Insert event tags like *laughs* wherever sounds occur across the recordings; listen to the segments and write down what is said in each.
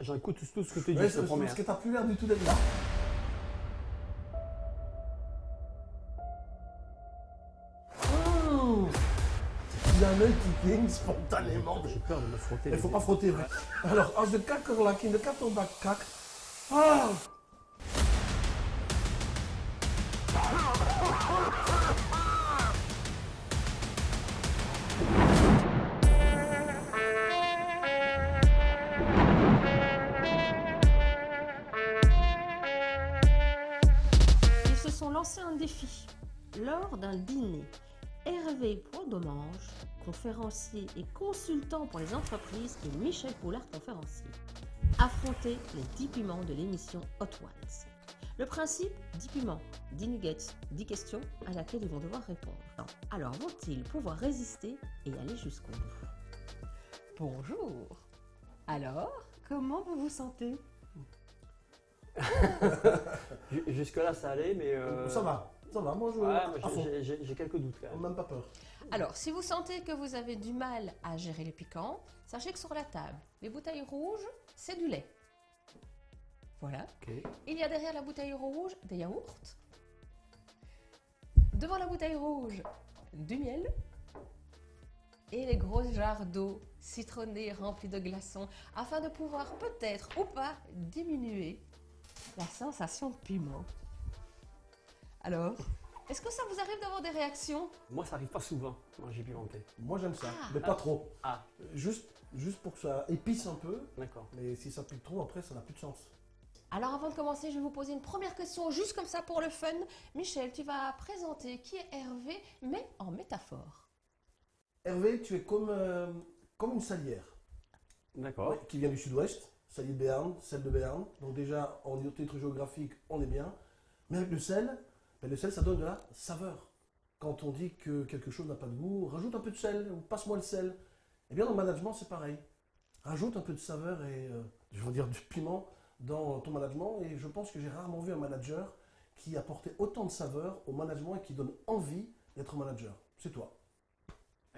j'écoute tout ce que tu dis, Ouais, je te promets. parce que t'as plus l'air du tout d'être là. Il a un œil qui cligne spontanément. J'ai peur de me frotter. Il les faut pas frotter. Alors, als de kakkerlak in de kattenbak kakt. Ah Lancés un défi. Lors d'un dîner, Hervé Poidomange, conférencier et consultant pour les entreprises, et Michel Poulard, conférencier, affrontaient les 10 piments de l'émission Hot Ones. Le principe 10 piments, 10 nuggets, 10 questions à laquelle ils vont devoir répondre. Alors vont-ils pouvoir résister et aller jusqu'au bout? Bonjour Alors, comment vous vous sentez? Jusque-là, ça allait, mais. euh, Ça va, ça va, moi. Ouais, j'ai- quelques doutes quand même. Même pas peur. Alors, si vous sentez que vous avez du mal à gérer les piquants, sachez que sur la table, les bouteilles rouges, c'est du lait. Voilà. Il y a derrière la bouteille rouge des yaourts. Devant la bouteille rouge, du miel. Et les grosses jarres d'eau citronnée remplie de glaçons afin de pouvoir peut-être ou pas diminuer la sensation de piment. Alors, est-ce que ça vous arrive d'avoir des réactions? Moi, ça arrive pas souvent, manger pimenté. Moi j'aime ça, Ah. mais pas trop. Ah, Juste, juste pour que ça épice un peu, d'accord. mais si ça pique trop, après ça n'a plus de sens. Alors avant de commencer, je vais vous poser une première question, juste comme ça pour le fun. Michel, tu vas présenter qui est Hervé, mais en métaphore. Hervé, tu es comme, euh, comme une salière D'accord. ouais, qui vient du sud-ouest, salier de Béarn, sel de Béarn. Donc déjà, en titre géographique, on est bien. Mais avec le sel, ben, le sel, ça donne de la saveur. Quand on dit que quelque chose n'a pas de goût, rajoute un peu de sel ou passe-moi le sel. Eh bien, dans le management, c'est pareil. Rajoute un peu de saveur et, euh, je veux dire, du piment dans ton management. Et je pense que j'ai rarement vu un manager qui apportait autant de saveur au management et qui donne envie d'être manager. C'est toi.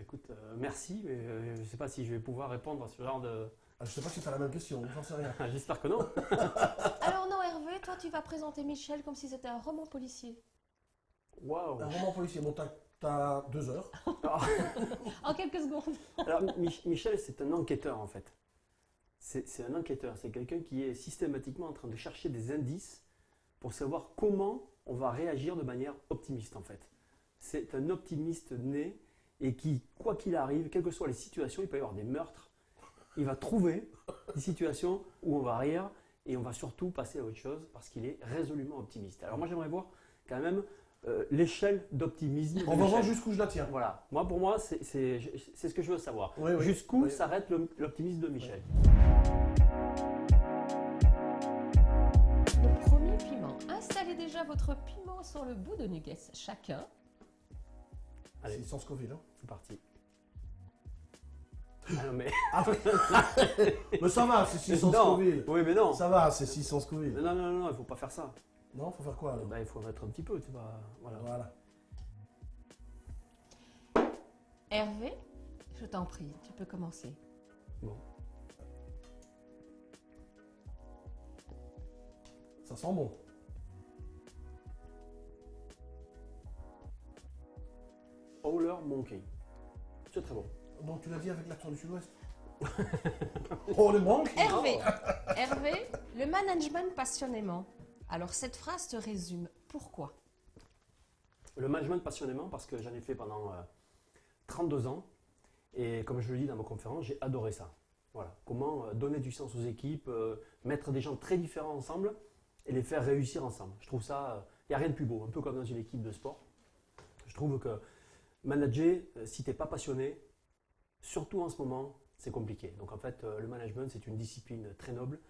Écoute, euh, merci, mais euh, je sais pas si je vais pouvoir répondre à ce genre de. Ah, je sais pas si tu as la même question, j'en sais rien. *laughs* J'espère que non. *laughs* Alors non Hervé, toi tu vas présenter Michel comme si c'était un roman policier. Waouh. Un roman policier, bon, t'as- deux heures. *laughs* En quelques secondes. Alors, Mich- Michel, c'est un enquêteur en fait. C'est c'est un enquêteur, c'est quelqu'un qui est systématiquement en train de chercher des indices pour savoir comment on va réagir de manière optimiste en fait. C'est un optimiste né et qui, quoi qu'il arrive, quelles que soient les situations, il peut y avoir des meurtres, il va trouver des situations où on va rire et on va surtout passer à autre chose parce qu'il est résolument optimiste. Alors moi j'aimerais voir quand même euh, l'échelle d'optimisme. On va voir jusqu'où je la tiens. Voilà, moi pour moi c'est c'est- c'est ce que je veux savoir. Oui, oui. Jusqu'où Oui. s'arrête l'optimisme de Michel? Le premier piment. Installez déjà votre piment sur le bout de nuggets chacun. Allez. C'est sans Scoville. Hein. C'est parti. Ah non, mais... *laughs* Mais ça va, c'est 600 non. Scoville. Oui, mais non. Ça va, c'est 600 Scoville. Mais non, non, non, il faut pas faire ça. Non, faut faire quoi alors? Bah, il faut mettre un petit peu, tu vois. Voilà. Voilà. Hervé, je t'en prie, tu peux commencer. Bon. Ça sent bon. Howler Monkey. C'est très bon. Donc tu l'as dit avec l'accent du sud-ouest *laughs* Oh, le manque Hervé, *laughs* Hervé, le management passionnément. Alors cette phrase te résume. Pourquoi? Le management passionnément parce que j'en ai fait pendant euh, 32 ans. Et comme je le dis dans ma conférence, j'ai adoré ça. Voilà. Comment euh, donner du sens aux équipes, euh, mettre des gens très différents ensemble et les faire réussir ensemble. Je trouve ça, il n'y a rien de plus beau, un peu comme dans une équipe de sport. Je trouve que manager, euh, si tu n'es pas passionné, surtout en ce moment, c'est compliqué. Donc en fait, euh, le management, c'est une discipline très noble,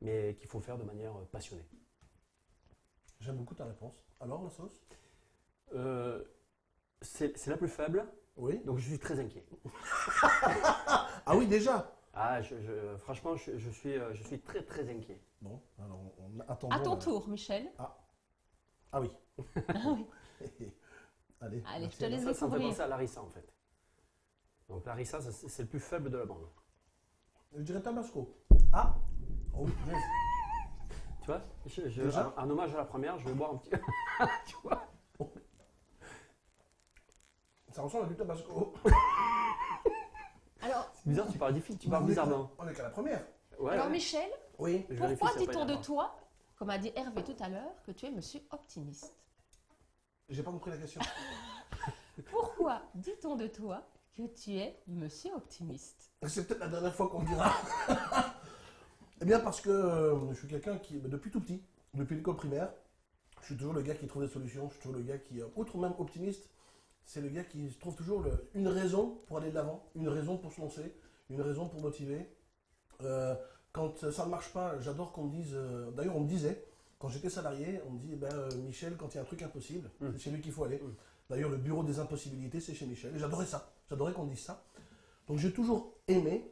mais qu'il faut faire de manière euh, passionnée. J'aime beaucoup ta réponse. Alors, la sauce? Euh, c'est la plus faible, Oui. donc je suis très inquiet. *laughs* Ah oui, déjà? Ah, je, je- franchement, je, je suis, je suis très très inquiet. Bon, alors on attend. À ton tour, Michel. Ah oui. Ah oui. *laughs* *laughs* Allez, Allez, merci. je te laisse Ça, ça me fait découvrir. penser à Larissa en fait. Donc Larissa, ça, c'est le plus faible de la bande. Je dirais Tabasco. Ah Oh. Tu vois je, je- Déjà en, en hommage à la première, je vais boire un petit. *laughs* tu vois Ça ressemble à du tabasco. Alors, C'est bizarre, tu parles difficile, tu parles On est qu'à- bizarrement. On est qu'à la première. Ouais, alors ouais. Michel, Oui. Pourquoi dit-on de toi, comme a dit Hervé tout à l'heure, que tu es monsieur optimiste J'ai pas compris la question. Pourquoi dit-on de toi que tu es monsieur optimiste C'est peut-être la dernière fois qu'on dira. *laughs* eh bien, parce que euh, je suis quelqu'un qui, bah, depuis tout petit, depuis l'école primaire, je suis toujours le gars qui trouve des solutions. Je suis toujours le gars qui, euh, outre même optimiste, c'est le gars qui trouve toujours le- une raison pour aller de l'avant, une raison pour se lancer, une raison pour motiver. Euh, quand euh, ça ne marche pas, j'adore qu'on me dise. euh, D'ailleurs, on me disait, quand j'étais salarié, on me dit, eh ben, euh, Michel, quand il y a un truc impossible, Mm. c'est chez lui qu'il faut aller. Mm. D'ailleurs, le bureau des impossibilités, c'est chez Michel. Et j'adorais ça. J'adorais qu'on dise ça. Donc, j'ai toujours aimé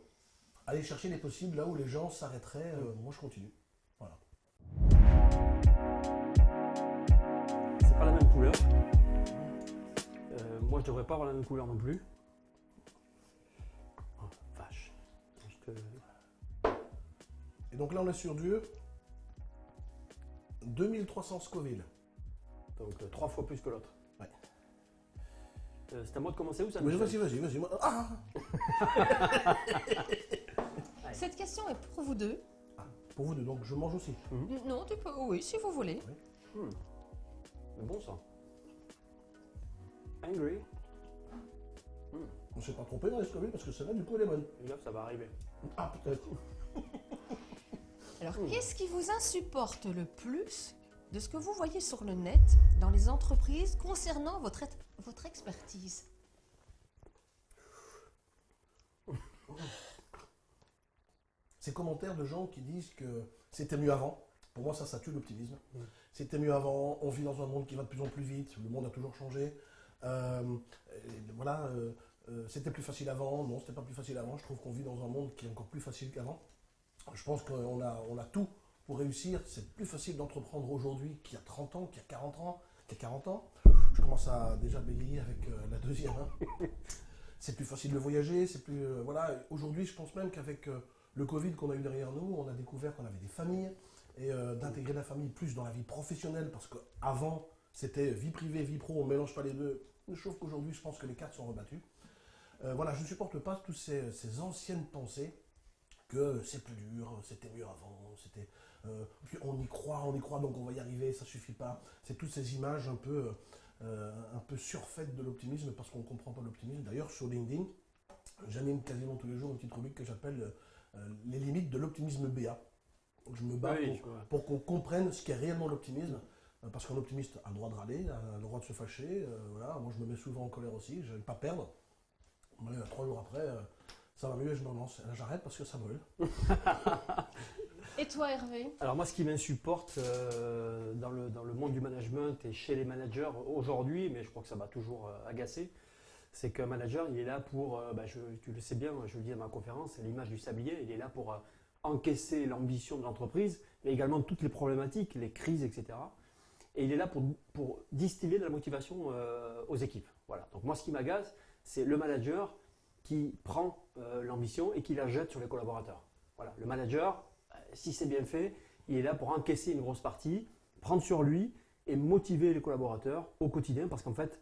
aller chercher les possibles là où les gens s'arrêteraient. euh, moi, je continue. C'est pas la même couleur. Euh, moi, je devrais pas avoir la même couleur non plus. Oh, vache. Je te- Et donc là, on est sur du 2300 Scoville. Donc, euh, trois fois plus que l'autre. Euh, c'est à moi de commencer ou ça Oui, Michel vas-y, vas-y, vas-y. Ah *laughs* Cette question est pour vous deux. Pour vous deux, donc je mange aussi. Non, tu peux, oui, si vous voulez. Hmm. C'est bon ça. Angry. On s'est pas trompé dans les Scoville parce que celle-là, du coup, elle est bonne. Ça va arriver. Ah, peut-être. Alors, Hmm. qu'est-ce qui vous insupporte le plus de ce que vous voyez sur le net dans les entreprises concernant votre, expertise *laughs* Ces commentaires de gens qui disent que c'était mieux avant. Pour moi, ça, ça tue l'optimisme. C'était mieux avant. On vit dans un monde qui va de plus en plus vite. Le monde a toujours changé. Euh, et voilà. euh, euh, c'était plus facile avant. Non, c'était pas plus facile avant. Je trouve qu'on vit dans un monde qui est encore plus facile qu'avant. Je pense qu'on a, on a tout pour réussir. C'est plus facile d'entreprendre aujourd'hui qu'il y a 30 ans, qu'il y a 40 ans, qu'il y a 40 ans. Je commence à déjà bégayer avec euh, la deuxième. hein. *laughs* c'est plus facile de voyager. C'est plus euh, voilà. Aujourd'hui, je pense même qu'avec euh, le Covid qu'on a eu derrière nous, on a découvert qu'on avait des familles et euh, d'intégrer la famille plus dans la vie professionnelle parce qu'avant c'était vie privée, vie pro, on ne mélange pas les deux. Sauf qu'aujourd'hui, je pense que les cartes sont rebattues. Voilà, je ne supporte pas toutes ces, ces anciennes pensées que c'est plus dur, c'était mieux avant, c'était, euh, puis on y croit, on y croit, donc on va y arriver, ça suffit pas. C'est toutes ces images un peu, euh, un peu surfaites de l'optimisme parce qu'on ne comprend pas l'optimisme. D'ailleurs, sur LinkedIn, j'anime quasiment tous les jours une petite rubrique que j'appelle euh, les limites de l'optimisme BA. Donc je me bats oui, pour, qu'on comprenne ce qu'est réellement l'optimisme. Parce qu'un optimiste a le droit de râler, a le droit de se fâcher. voilà. Moi, je me mets souvent en colère aussi, je n'aime pas perdre. Mais, trois jours après, ça va mieux et je me lance. Là, j'arrête parce que ça brûle. *laughs* Et toi, Hervé Alors moi, ce qui m'insupporte euh, dans, le, dans le monde du management et chez les managers aujourd'hui, mais je crois que ça m'a toujours euh, agacé, c'est qu'un manager, il est là pour, euh, bah, tu le sais bien, je le dis à ma conférence, c'est l'image du sablier, il est là pour euh, encaisser l'ambition de l'entreprise, mais également toutes les problématiques, les crises, etc. Et il est là pour, pour distiller de la motivation aux équipes. Voilà. Donc moi, ce qui m'agace, c'est le manager qui prend l'ambition et qui la jette sur les collaborateurs. Voilà. Le manager, si c'est bien fait, il est là pour encaisser une grosse partie, prendre sur lui et motiver les collaborateurs au quotidien parce qu'en fait,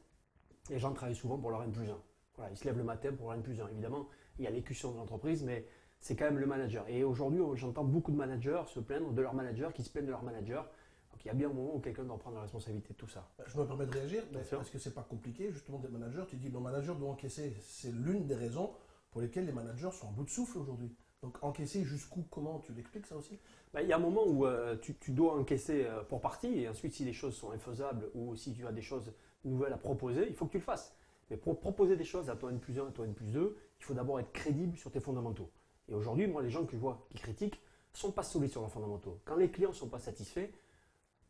les gens travaillent souvent pour leur N plus 1. Voilà, ils se lèvent le matin pour leur N plus 1. Évidemment, il y a l'écution de l'entreprise, mais c'est quand même le manager. Et aujourd'hui, j'entends beaucoup de managers se plaindre de leur manager, qui se plaignent de leur manager. Donc il y a bien un moment où quelqu'un doit prendre la responsabilité de tout ça. Je me permets de réagir, mais est-ce que c'est pas compliqué justement d'être manager Tu dis le manager doit encaisser. C'est l'une des raisons pour lesquelles les managers sont en bout de souffle aujourd'hui. Donc encaisser jusqu'où Comment Tu l'expliques ça aussi? Bah, il y a un moment où euh, tu, dois encaisser euh, pour partie, et ensuite, si les choses sont infaisables ou si tu as des choses nouvelles à proposer, il faut que tu le fasses. Mais pour proposer des choses à toi N plus 1, à toi N plus 2, il faut d'abord être crédible sur tes fondamentaux. Et aujourd'hui, moi, les gens que je vois qui critiquent sont pas solides sur leurs fondamentaux. Quand les clients ne sont pas satisfaits,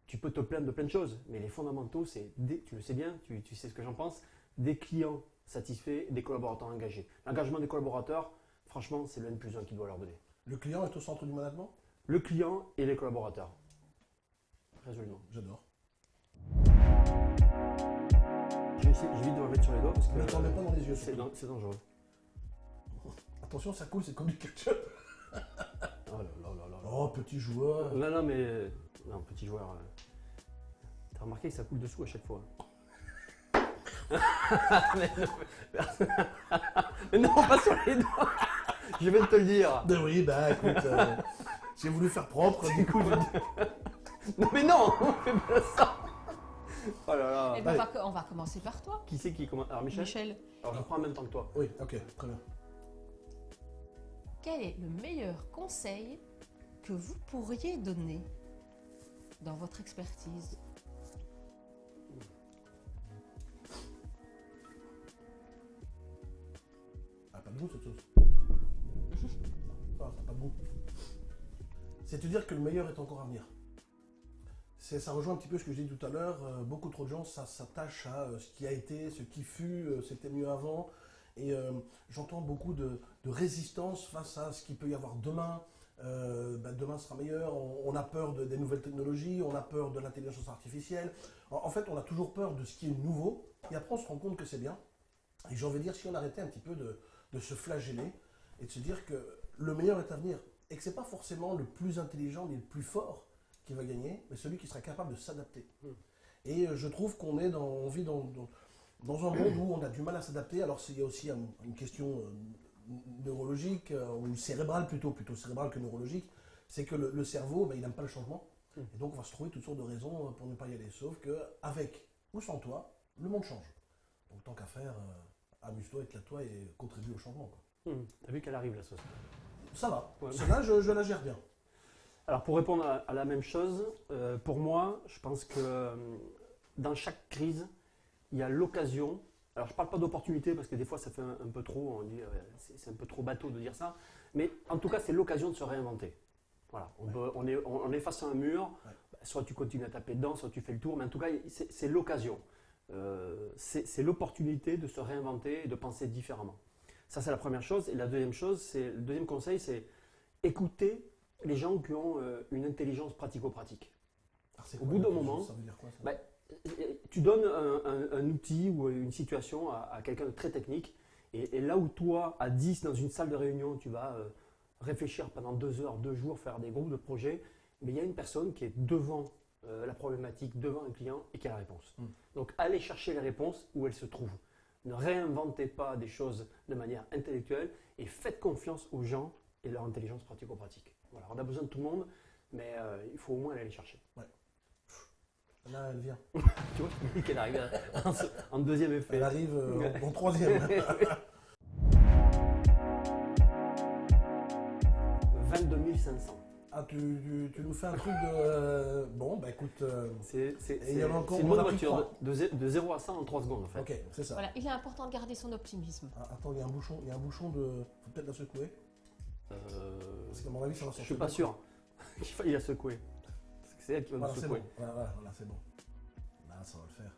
tu peux te plaindre de plein de choses, mais les fondamentaux, c'est, tu le sais bien, tu, tu sais ce que j'en pense, des clients satisfaits, des collaborateurs engagés. L'engagement des collaborateurs, franchement, c'est le N plus 1 qui doit leur donner. Le client est au centre du management? Le client et les collaborateurs. Résolument. J'adore. Je vais essayer- j'évite de me mettre sur les doigts parce que Ne t'en mets pas dans les yeux. c'est surtout. dan- c'est dangereux. *laughs* Attention, ça coule, c'est comme du ketchup. *laughs* Oh là là là là. Oh, petit joueur. Non, non, mais. euh, Non, petit joueur. euh, T'as remarqué que ça coule dessous à chaque fois. *laughs* mais, non, mais- mais non, pas sur les doigts. Je viens de te le dire. Ben oui, bah écoute, euh, j'ai voulu faire propre, du coup, je- *laughs* Non, mais non, on fait pas ça. Oh là là. Eh ben, va, on va commencer par toi, Qui c'est qui commence Alors, Michel Michel. Alors, je prends en même temps que toi. Oui, ok, très bien. Quel est le meilleur conseil que vous pourriez donner dans votre expertise? Ah, pas de goût cette sauce. C'est te dire que le meilleur est encore à venir. Ça rejoint un petit peu ce que j'ai dit tout à l'heure. euh, beaucoup trop de gens s'attachent à euh, ce qui a été, ce qui fut, euh, c'était mieux avant. Et j'entends beaucoup de, résistance face à ce qu'il peut y avoir demain. Bah, demain sera meilleur. On, a peur de- des nouvelles technologies, on a peur de l'intelligence artificielle. En, fait, on a toujours peur de ce qui est nouveau. Et après, on se rend compte que c'est bien. Et j'ai envie de dire, si on arrêtait un petit peu de se flageller et de se dire que le meilleur est à venir et que c'est pas forcément le plus intelligent ni le plus fort qui va gagner, mais celui qui sera capable de s'adapter. Hmm. Et euh, je trouve qu'on est dans, on vit dans, dans, dans un monde où on a du mal à s'adapter. Alors il y a aussi un- une question euh, neurologique euh, ou cérébrale plutôt, plutôt cérébrale que neurologique. C'est que le, le cerveau, ben, il n'aime pas le changement. Hmm. Et donc on va se trouver toutes sortes de raisons pour ne pas y aller. Sauf que avec ou sans toi, le monde change. Donc tant qu'à faire, euh, amuse-toi, éclate-toi et contribue au changement. quoi. Hum, T'as vu qu'elle arrive la sauce Ça va. Ouais. Celle-là, je, je la gère bien. Alors pour répondre à, à la même chose, euh, pour moi, je pense que euh, dans chaque crise, il y a l'occasion. Alors je ne parle pas d'opportunité parce que des fois ça fait un, un peu trop, on dit, euh, c'est un peu trop bateau de dire ça, mais en tout cas c'est l'occasion de se réinventer. Voilà, on, Ouais. peut- on est, on, on est face à un mur, Ouais. bah, soit tu continues à taper dedans, soit tu fais le tour, mais en tout cas c'est l'occasion. Euh, c'est l'opportunité de se réinventer et de penser différemment. Ça c'est la première chose. Et la deuxième chose, c'est le deuxième conseil, c'est écouter les gens qui ont euh, une intelligence pratico-pratique. Au quoi, bout d'un moment, ça veut dire quoi, ça bah, Tu donnes un, un- un outil ou une situation à, à quelqu'un de très technique, et, et là où toi, à 10 dans une salle de réunion, tu vas euh, réfléchir pendant deux heures, deux jours, faire des groupes de projets, mais il y a une personne qui est devant euh, la problématique, devant un client et qui a la réponse. Mm. Donc allez chercher les réponses où elles se trouvent. Ne réinventez pas des choses de manière intellectuelle et faites confiance aux gens et leur intelligence pratico-pratique. Voilà, on a besoin de tout le monde, mais euh, il faut au moins aller les chercher. Là, elle vient. *laughs* Tu vois, je te dis qu'elle arrive en, en deuxième effet. Elle arrive euh, en troisième. *laughs* 22 500. Ah, tu, tu- tu nous fais un truc de. euh, bon, bah écoute. euh, C'est c'est- Et il y en a c'est- encore, c'est une bonne voiture. De, de zé- de 0 à 100 en 3 secondes en fait. ok, c'est ça. Voilà, il est important de garder son optimisme. Ah, attends, il y a un bouchon, il y a un bouchon de. Faut peut-être la secouer. Euh, Parce qu'à mon avis, ça va je suis pas sûr *laughs* qu'il faille la secouer. Parce que c'est elle qui va Voilà, nous secouer. bon. Voilà, voilà, voilà, c'est bon. Là, ça va le faire.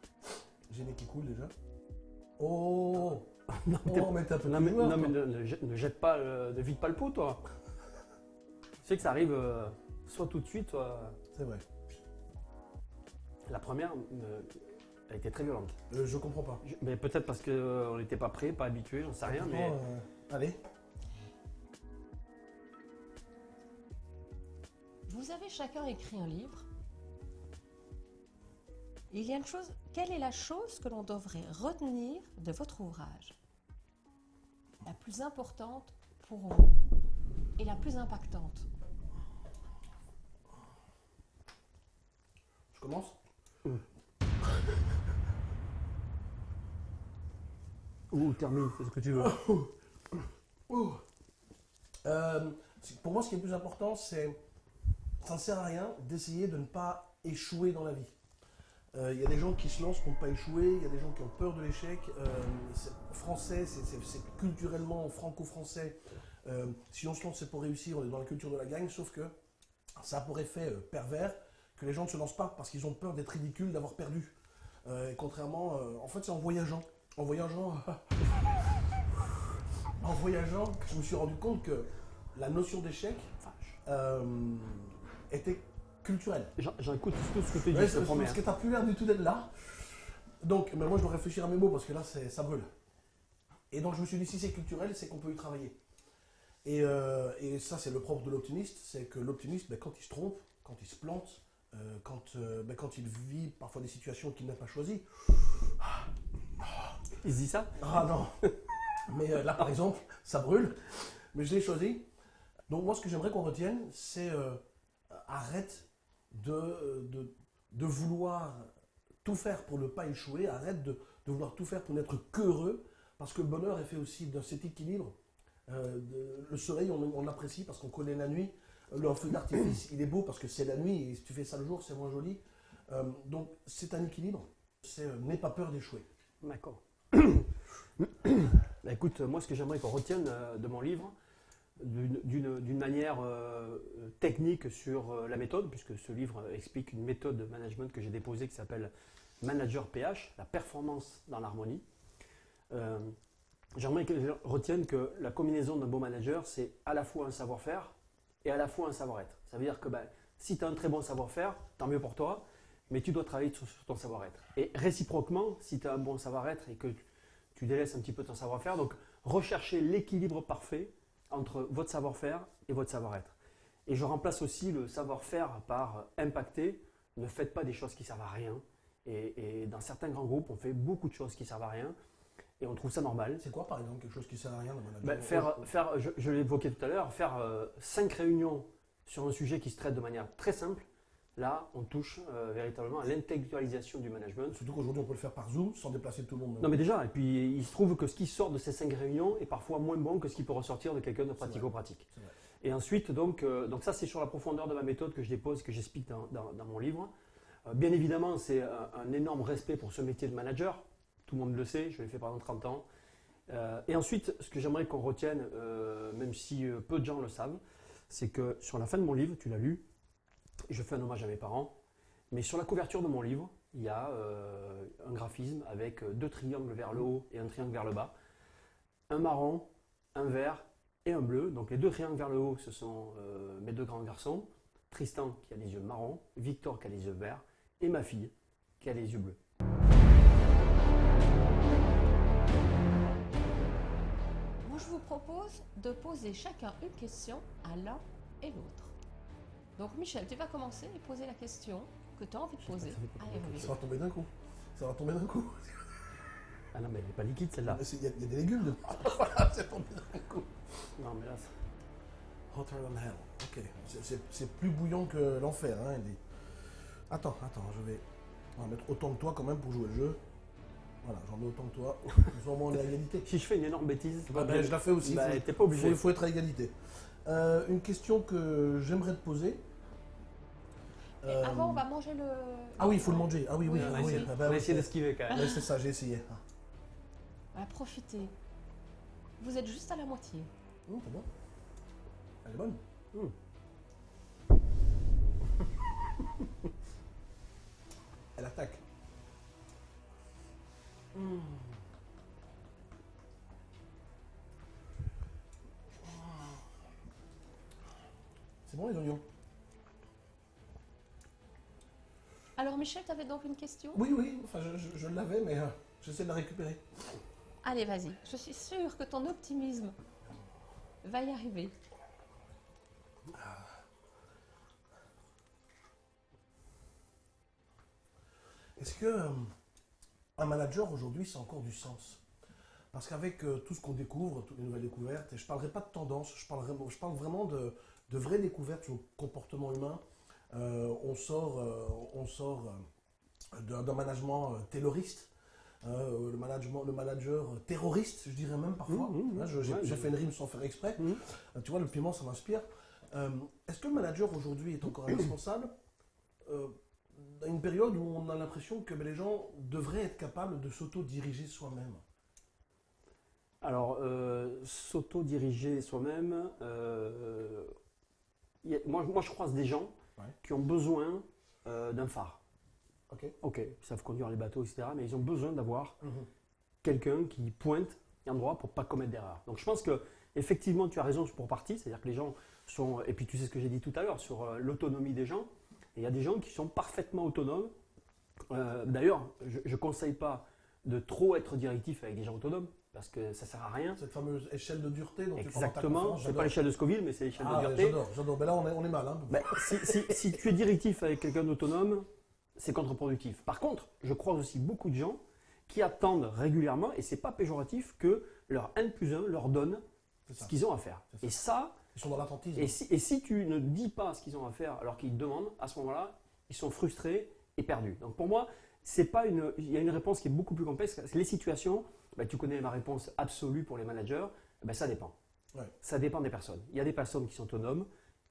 J'ai qui coule déjà. Oh *laughs* Non, Oh, mais t'es un peu non, mais, joueur, non, mais toi. ne, ne jette, ne jette pas, euh, ne vide pas le pot toi. Tu sais que ça arrive euh, soit tout de suite, soit. C'est vrai. La première, euh, elle était très violente. Euh, je comprends pas. Je- mais peut-être parce qu'on n'était pas prêt, pas habitué, j'en sais rien, mais. euh, allez. Vous avez chacun écrit un livre. Il y a une chose. Quelle est la chose que l'on devrait retenir de votre ouvrage? La plus importante pour vous et la plus impactante. Commence Ou termine, fais ce que tu veux. *coughs* Ouh. Euh, pour moi, ce qui est le plus important, c'est. Ça ne sert à rien d'essayer de ne pas échouer dans la vie. Euh, Il y a des gens qui se lancent pour ne pas échouer, il y a des gens qui ont peur de l'échec. Euh, français, c'est- culturellement franco-français. Euh, si on se lance, c'est pour réussir, on est dans la culture de la gagne, sauf que ça a pour effet euh, pervers que les gens ne se lancent pas parce qu'ils ont peur d'être ridicules, d'avoir perdu. Euh, et contrairement, euh, en fait, c'est en voyageant. En voyageant, *laughs* en voyageant, que je me suis rendu compte que la notion d'échec euh, était culturelle. J'écoute tout ce que tu dis, Ouais, parce que t'as plus l'air du tout d'être là. Donc, mais moi, je dois réfléchir à mes mots parce que là, ça brûle. Et donc, je me suis dit, si c'est culturel, c'est qu'on peut y travailler. Et, et ça, c'est le propre de l'optimiste, c'est que l'optimiste, ben, quand il se trompe, quand il se plante, euh, quand, euh, ben, quand il vit parfois des situations qu'il n'a pas choisies. Il se dit ça? Ah non Mais euh, là, par exemple, ça brûle, mais je l'ai choisi. Donc moi, ce que j'aimerais qu'on retienne, c'est arrête de, de, de vouloir tout faire pour ne pas échouer, arrête de, de vouloir tout faire pour n'être qu'heureux, parce que le bonheur est fait aussi de cet équilibre. Le soleil, on, on l'apprécie parce qu'on connaît la nuit. Le feu d'artifice, il est beau parce que c'est la nuit, et si tu fais ça le jour, c'est moins joli. Euh, donc c'est un équilibre. C'est euh, n'aie pas peur d'échouer. D'accord. *clears throat* Bah, écoute, moi, ce que j'aimerais qu'on retienne euh, de mon livre, d'une- manière technique sur la méthode, puisque ce livre explique une méthode de management que j'ai déposée qui s'appelle Manager PH, la performance dans l'harmonie. J'aimerais que gens retiennent que la combinaison d'un bon manager, c'est à la fois un savoir-faire et à la fois un savoir-être. Ça veut dire que ben, si tu as un très bon savoir-faire, tant mieux pour toi, mais tu dois travailler sur, ton savoir-être. Et réciproquement, si tu as un bon savoir-être et que tu, délaisses un petit peu ton savoir-faire, donc recherchez l'équilibre parfait entre votre savoir-faire et votre savoir-être. Et je remplace aussi le savoir-faire par impacter. Ne faites pas des choses qui servent à rien. Et, et dans certains grands groupes, on fait beaucoup de choses qui servent à rien. Et on trouve ça normal. C'est quoi, par exemple, quelque chose qui sert à rien dans mon Ben, faire, faire, je, je l'évoquais tout à l'heure, faire euh, cinq réunions sur un sujet qui se traite de manière très simple, là, on touche euh, véritablement à l'intellectualisation du management. Surtout qu'aujourd'hui, on peut le faire par Zoom sans déplacer tout le monde. Non mais déjà, et puis il se trouve que ce qui sort de ces cinq réunions est parfois moins bon que ce qui peut ressortir de quelqu'un de pratico-pratique. Et ensuite, donc, euh, donc ça c'est sur la profondeur de ma méthode que je dépose, que j'explique dans, dans- dans mon livre. Bien évidemment, c'est un énorme respect pour ce métier de manager. Tout le monde le sait, je l'ai fait pendant 30 ans. Euh, et ensuite, ce que j'aimerais qu'on retienne, euh, même si euh, peu de gens le savent, c'est que sur la fin de mon livre, tu l'as lu, je fais un hommage à mes parents, mais sur la couverture de mon livre, il y a un graphisme avec deux triangles vers le haut et un triangle vers le bas, un marron, un vert et un bleu. Donc les deux triangles vers le haut, ce sont mes deux grands garçons, Tristan qui a les yeux marrons, Victor qui a les yeux verts, et ma fille qui a les yeux bleus. Moi, je vous propose de poser chacun une question à l'un et l'autre. Donc, Michel, tu vas commencer et poser la question que tu as envie de poser à Hervé. Ça va tomber d'un coup. Ça va tomber d'un coup. *laughs* Ah non, mais elle n'est pas liquide celle-là. Il y, a- il y a des légumes dedans. *laughs* voilà, c'est tombé d'un coup. Non, mais là, c'est- Hotter than hell. Ok. C'est- plus bouillant que l'enfer. Hein. Attends, attends, je vais. On va mettre autant que toi quand même pour jouer le jeu. Voilà, j'en mets autant que toi. *laughs* Nous au moins on est à égalité. si je fais une énorme bêtise, Bah, ben, je la fais aussi. Bah, t'es pas obligé. Il faut, faut être à égalité. Euh, une question que j'aimerais te poser. Et Euh, avant, on va manger le. Ah oui, il faut le manger. Ah oui, oui. Oui, on ah va oui. essayer, Ah on bah va essayer c'est- d'esquiver quand même. ouais, c'est ça, j'ai essayé. Ah. Profitez. Vous êtes juste à la moitié. Hum, c'est bon. Elle est bonne. Hum. *laughs* Elle attaque. C'est bon les oignons Alors, Michel, tu avais donc une question? Oui, oui, enfin je, je- je l'avais, mais euh, j'essaie de la récupérer. Allez, vas-y. Je suis sûre que ton optimisme va y arriver. Est-ce que euh, un manager aujourd'hui, c'est encore du sens Parce qu'avec euh, tout ce qu'on découvre, toutes les nouvelles découvertes, et je ne parlerai pas de tendance, je, parlerai, je parle vraiment de, de vraies découvertes sur le comportement humain. Euh, on sort, euh, on sort d'un management tayloriste, le, management, le manager terroriste, je dirais même parfois. Mmh, mmh, Hein, je- J'ai ouais, fait une rime sans faire exprès. Mmh. Tu vois, le piment, ça m'inspire. Est-ce que le manager aujourd'hui est encore indispensable *clears throat* dans une période où on a l'impression que les gens devraient être capables de s'auto-diriger soi-même Alors, euh, s'auto-diriger soi-même, euh, moi, moi je croise des gens Ouais. qui ont besoin euh, d'un phare. Ok Ok, ils savent conduire les bateaux, etc. Mais ils ont besoin d'avoir Mhm. quelqu'un qui pointe un endroit pour pas commettre d'erreur. Donc je pense que effectivement tu as raison pour partie, c'est-à-dire que les gens sont et puis tu sais ce que j'ai dit tout à l'heure sur l'autonomie des gens. Il y a des gens qui sont parfaitement autonomes. Euh, D'ailleurs, je ne conseille pas de trop être directif avec des gens autonomes parce que ça sert à rien. Cette fameuse échelle de dureté dont tu Exactement, conférence, c'est pas l'échelle de Scoville, mais c'est l'échelle Ah, de dureté. j'adore, j'adore. Ben là, on est, on est mal. Hein. Ben, si, si- si tu es directif avec quelqu'un d'autonome, c'est contre-productif. Par contre, je croise aussi beaucoup de gens qui attendent régulièrement, et c'est pas péjoratif, que leur N plus 1 leur donne ce qu'ils ont à faire. Et ça, Ils sont dans l'attentisme. et si, et si tu ne dis pas ce qu'ils ont à faire alors qu'ils te demandent, à ce moment-là, ils sont frustrés et perdus. Donc pour moi, c'est pas une, il y a une réponse qui est beaucoup plus complexe. Les situations. ben, tu connais ma réponse absolue pour les managers. Ben, ça dépend. Ouais. Ça dépend des personnes. Il y a des personnes qui sont autonomes.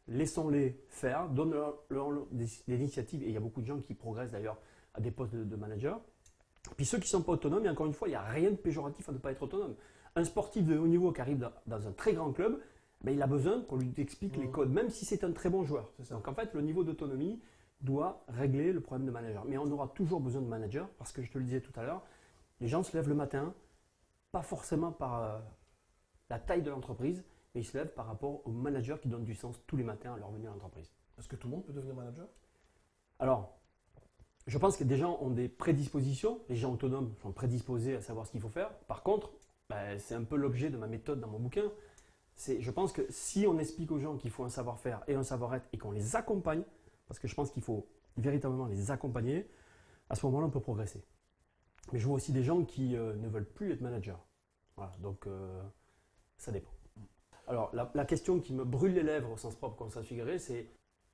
Laissons-les faire, donnons-leur leur des, des initiatives. Et il y a beaucoup de gens qui progressent d'ailleurs à des postes de, de manager. Puis ceux qui ne sont pas autonomes, et encore une fois, il n'y a rien de péjoratif à ne pas être autonome. Un sportif de haut niveau qui arrive dans, dans un très grand club, ben, il a besoin qu'on lui explique les codes, même si c'est un très bon joueur. Donc en fait, le niveau d'autonomie doit régler le problème de manager. Mais on aura toujours besoin de manager, parce que je te le disais tout à l'heure, les gens se lèvent le matin, pas forcément par euh, la taille de l'entreprise, mais ils se lèvent par rapport au manager qui donne du sens tous les matins à leur venue à l'entreprise. Est-ce que tout le monde peut devenir manager? Alors, je pense que des gens ont des prédispositions, les gens autonomes sont prédisposés à savoir ce qu'il faut faire. Par contre, ben, c'est un peu l'objet de ma méthode dans mon bouquin. Je pense que si on explique aux gens qu'il faut un savoir-faire et un savoir-être et qu'on les accompagne, parce que je pense qu'il faut véritablement les accompagner, à ce moment-là, on peut progresser. Mais je vois aussi des gens qui euh, ne veulent plus être managers. Voilà, donc euh, ça dépend. Alors, la, question qui me brûle les lèvres au sens propre, comme ça figurait, c'est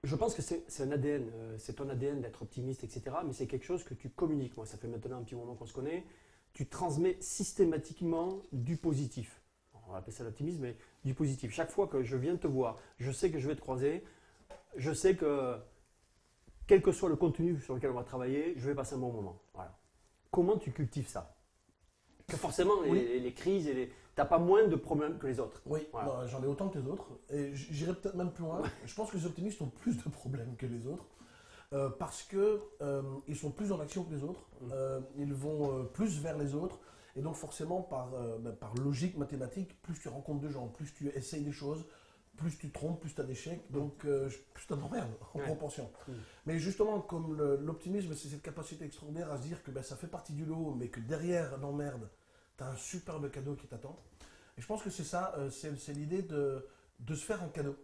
je pense que c'est c'est un ADN, euh, c'est ton ADN d'être optimiste, etc. Mais c'est quelque chose que tu communiques. Moi, ça fait maintenant un petit moment qu'on se connaît. Tu transmets systématiquement du positif. On va appeler ça l'optimisme, mais du positif. Chaque fois que je viens te voir, je sais que je vais te croiser. Je sais que, quel que soit le contenu sur lequel on va travailler, je vais passer un bon moment. Voilà. Comment tu cultives ça? Que forcément, les, Oui. les- les crises, et les... tu n'as pas moins de problèmes que les autres. Oui, Voilà. non, j'en ai autant que les autres. Et j'irai peut-être même plus loin. Je pense que les optimistes ont plus de problèmes que les autres. euh, parce que euh, ils sont plus en action que les autres. Mm. Euh, ils vont euh, plus vers les autres. Et donc forcément, par, euh, ben, par logique mathématique, plus tu rencontres de gens, plus tu essayes des choses, plus tu trompes, plus tu as d'échecs, donc euh, plus tu t'emmerdes *laughs* en Ouais. proportion. Mm. Mais justement, comme l'optimisme, c'est cette capacité extraordinaire à se dire que ben, ça fait partie du lot, mais que derrière l'emmerde, tu as un superbe cadeau qui t'attend. Et je pense que c'est ça, euh, c'est c'est l'idée de, de se faire un cadeau.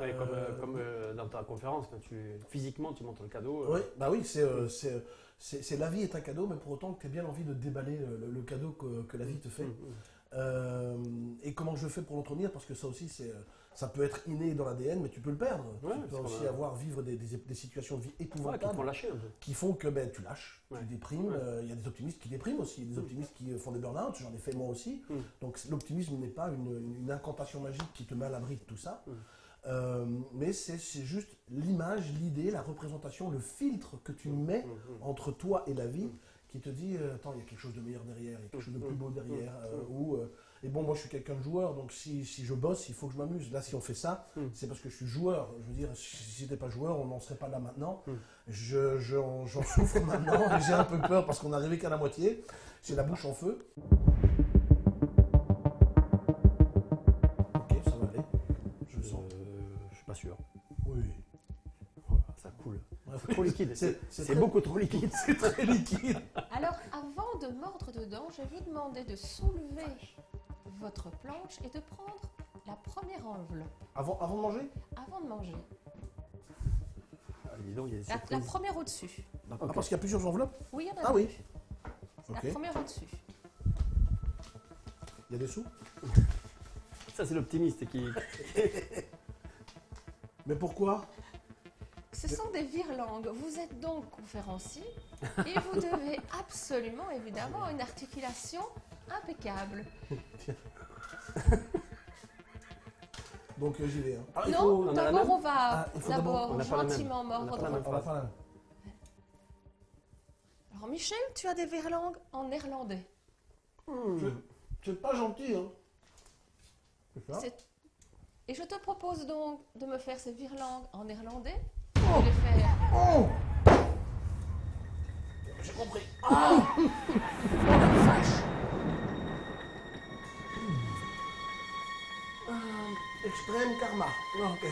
Ouais, comme, euh, Euh, comme, euh, dans ta conférence, tu physiquement tu montres le cadeau. euh, Oui, bah oui, c'est, la vie est un cadeau, mais pour autant que tu aies bien envie de déballer le, cadeau que, que la vie te fait. mm, mm. Euh, et comment je fais pour l'entretenir? Parce que ça aussi, ça peut être inné dans l'ADN, mais tu peux le perdre. Ouais, tu peux aussi avoir, vivre des, des- des situations de vie Ouais, qui te épouvantables qui font que ben, tu lâches, tu déprimes. Il y a des optimistes qui dépriment aussi, des Mm. optimistes qui font des burn-out, j'en ai fait moi aussi. Donc l'optimisme n'est pas une, incantation magique qui te met à l'abri de tout ça. Euh, mais c'est juste l'image, l'idée, la représentation, le filtre que tu mets Mm, mm. entre toi et la vie Mm. qui te dit euh, attends il y a quelque chose de meilleur derrière, il y a quelque chose de plus beau derrière. Euh, ou, et bon moi je suis quelqu'un de joueur donc si, si je bosse il faut que je m'amuse. Là si on fait ça Mm. c'est parce que je suis joueur. Je veux dire si si j'étais pas joueur on n'en serait pas là maintenant. Mm. Je- J'en j'en souffre *laughs* maintenant j'ai un peu peur parce qu'on est arrivé qu'à la moitié. J'ai la bouche en feu. Oui. Voilà, ça coule. C'est trop liquide. C'est- beaucoup trop liquide. *laughs* C'est très liquide. Alors, avant de mordre dedans, je vais vous demander de soulever votre planche et de prendre la première enveloppe Avant, avant de manger? Avant de manger. Ah, dis donc, il y a des La, première au-dessus. Ah, Parce qu'il y a plusieurs enveloppes? Oui, il y en a Ah deux. oui. La première au-dessus. Il y a des sous? Ça, c'est l'optimiste qui. *laughs* Mais pourquoi Ce sont des virlangues. Vous êtes donc conférencier et vous *laughs* devez absolument, évidemment, une articulation impeccable. *laughs* Donc euh, j'y vais. hein. Ah, non, faut- on a la d'abord on va Ah, d'abord- gentiment mordre Alors Michel, tu as des virlangues en néerlandais. C'est pas gentil, hein. C'est- Et je te propose donc de me faire ces virlangues en néerlandais. Oh. Je faire. Oh J'ai compris. Oh la vache Ah, Extrême karma. Ah, ok.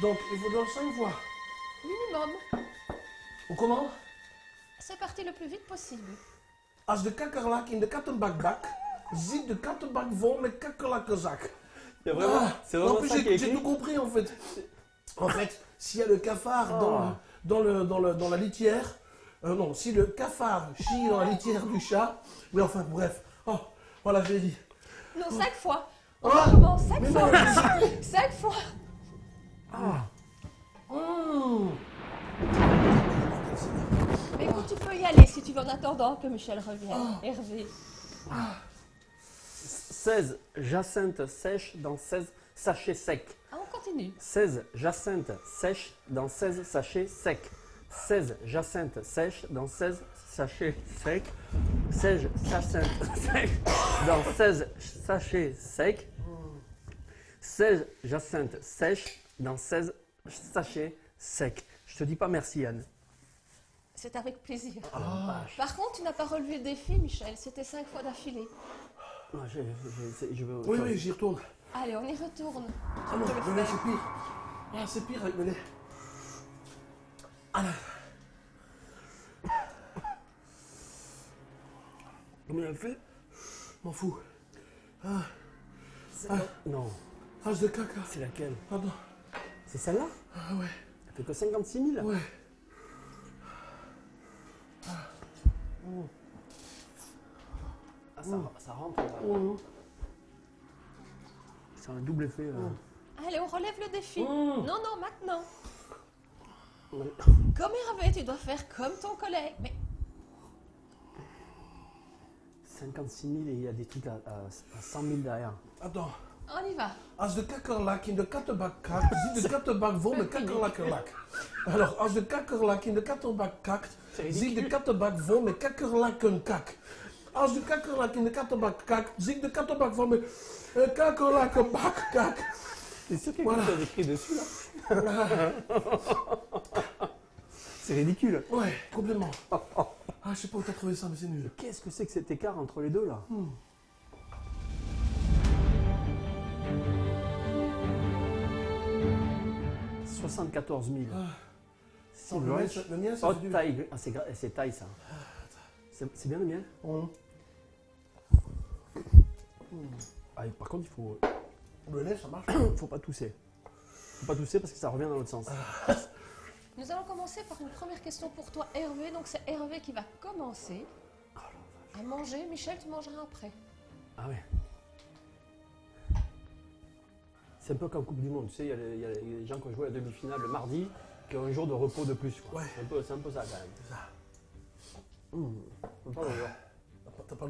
Donc, il faut dire cinq fois. Minimum. Ou comment? C'est parti le plus vite possible. Als de kakkerlak in de kattenbak bak, zit de kattenbak vol met kakkerlakkezak. Il y a vraiment, Ah, c'est en plus, ça qui est j'ai tout compris en fait. En fait, s'il y a le cafard Ah. dans, dans, le, dans, le, dans la litière, euh, non, si le cafard chie dans la litière du chat, mais enfin bref, oh, voilà, je l'ai dit. Non, cinq fois. On Ah. recommence cinq Mais fois. non, *laughs* Cinq fois. Ah, Mmh. Mais écoute, tu peux y aller si tu veux en attendant que Michel revienne. Hervé. 16 jacinthes sèches dans 16 sachets secs. Ah, on continue. 16 jacinthes sèches dans 16 sachets secs. 16 jacinthes sèches dans 16 sachets secs. 16 *laughs* jacinthes sèches dans 16 sachets secs. 16 jacinthes sèches dans 16 sachets secs. Je te dis pas merci Anne. C'est avec plaisir. Ah. Par contre, tu n'as pas relevé le défi, Michel. C'était cinq fois d'affilée. Non, je, je- je veux Oui, oui, j'y retourne. Allez, on y retourne. Ah non, lait faire. c'est pire. Ah, c'est pire avec. Ah là. Combien elle fait M'en fous. Ah, Non, As de caca. c'est laquelle? Pardon. C'est celle-là? Ah ouais, Elle fait que 56 000 ouais. Ah, ça, ça rentre. là. Mmh. C'est un double effet. euh. Allez, on relève le défi. Mmh. Non, non, maintenant. Ouais. *laughs* Comme Hervé, tu dois faire comme ton collègue. Mais 56 000 et il y a des trucs à, à- à 100 000 derrière. Attends. on y va. Als de kakkerlak in de kattenbak kakt, ziet de kattenbak vol met kakkerlakkerlak. Alors, als de kakkerlak in de kattenbak kakt, ziet de kattenbak vol met. Als de kakkerlak in de kattenbak kakt, ziet de kattenbak vol met eh, kakkerlakkenbak kak. C'est sûr qu'il y a Voilà. chose écrit dessus là. C'est ridicule. Ouais, complètement. Ah, je sais pas où t'as trouvé ça, mais c'est nul. Qu'est-ce que c'est que cet écart entre les deux là Hmm. « 74 000. Ah. C'est Attends, le mien, le ça Oh, taille. Ah, c'est taille ça. C'est c'est bien le mien Hum. ah, Par contre, il faut, Le lait, ça marche. *coughs* faut pas tousser. Faut pas tousser parce que ça revient dans l'autre sens. Nous allons commencer par une première question pour toi, Hervé. Donc, c'est Hervé qui va commencer à manger. Michel, tu mangeras après. Ah ouais. C'est un peu comme Coupe du Monde, tu sais, il y a les- il y, a les gens qui ont joué la demi-finale le mardi, qui ont un jour de repos de plus. quoi. Ouais. C'est un, peu- c'est un peu ça quand même. C'est ça. Mmh. Voir. T'as pas- T'as pas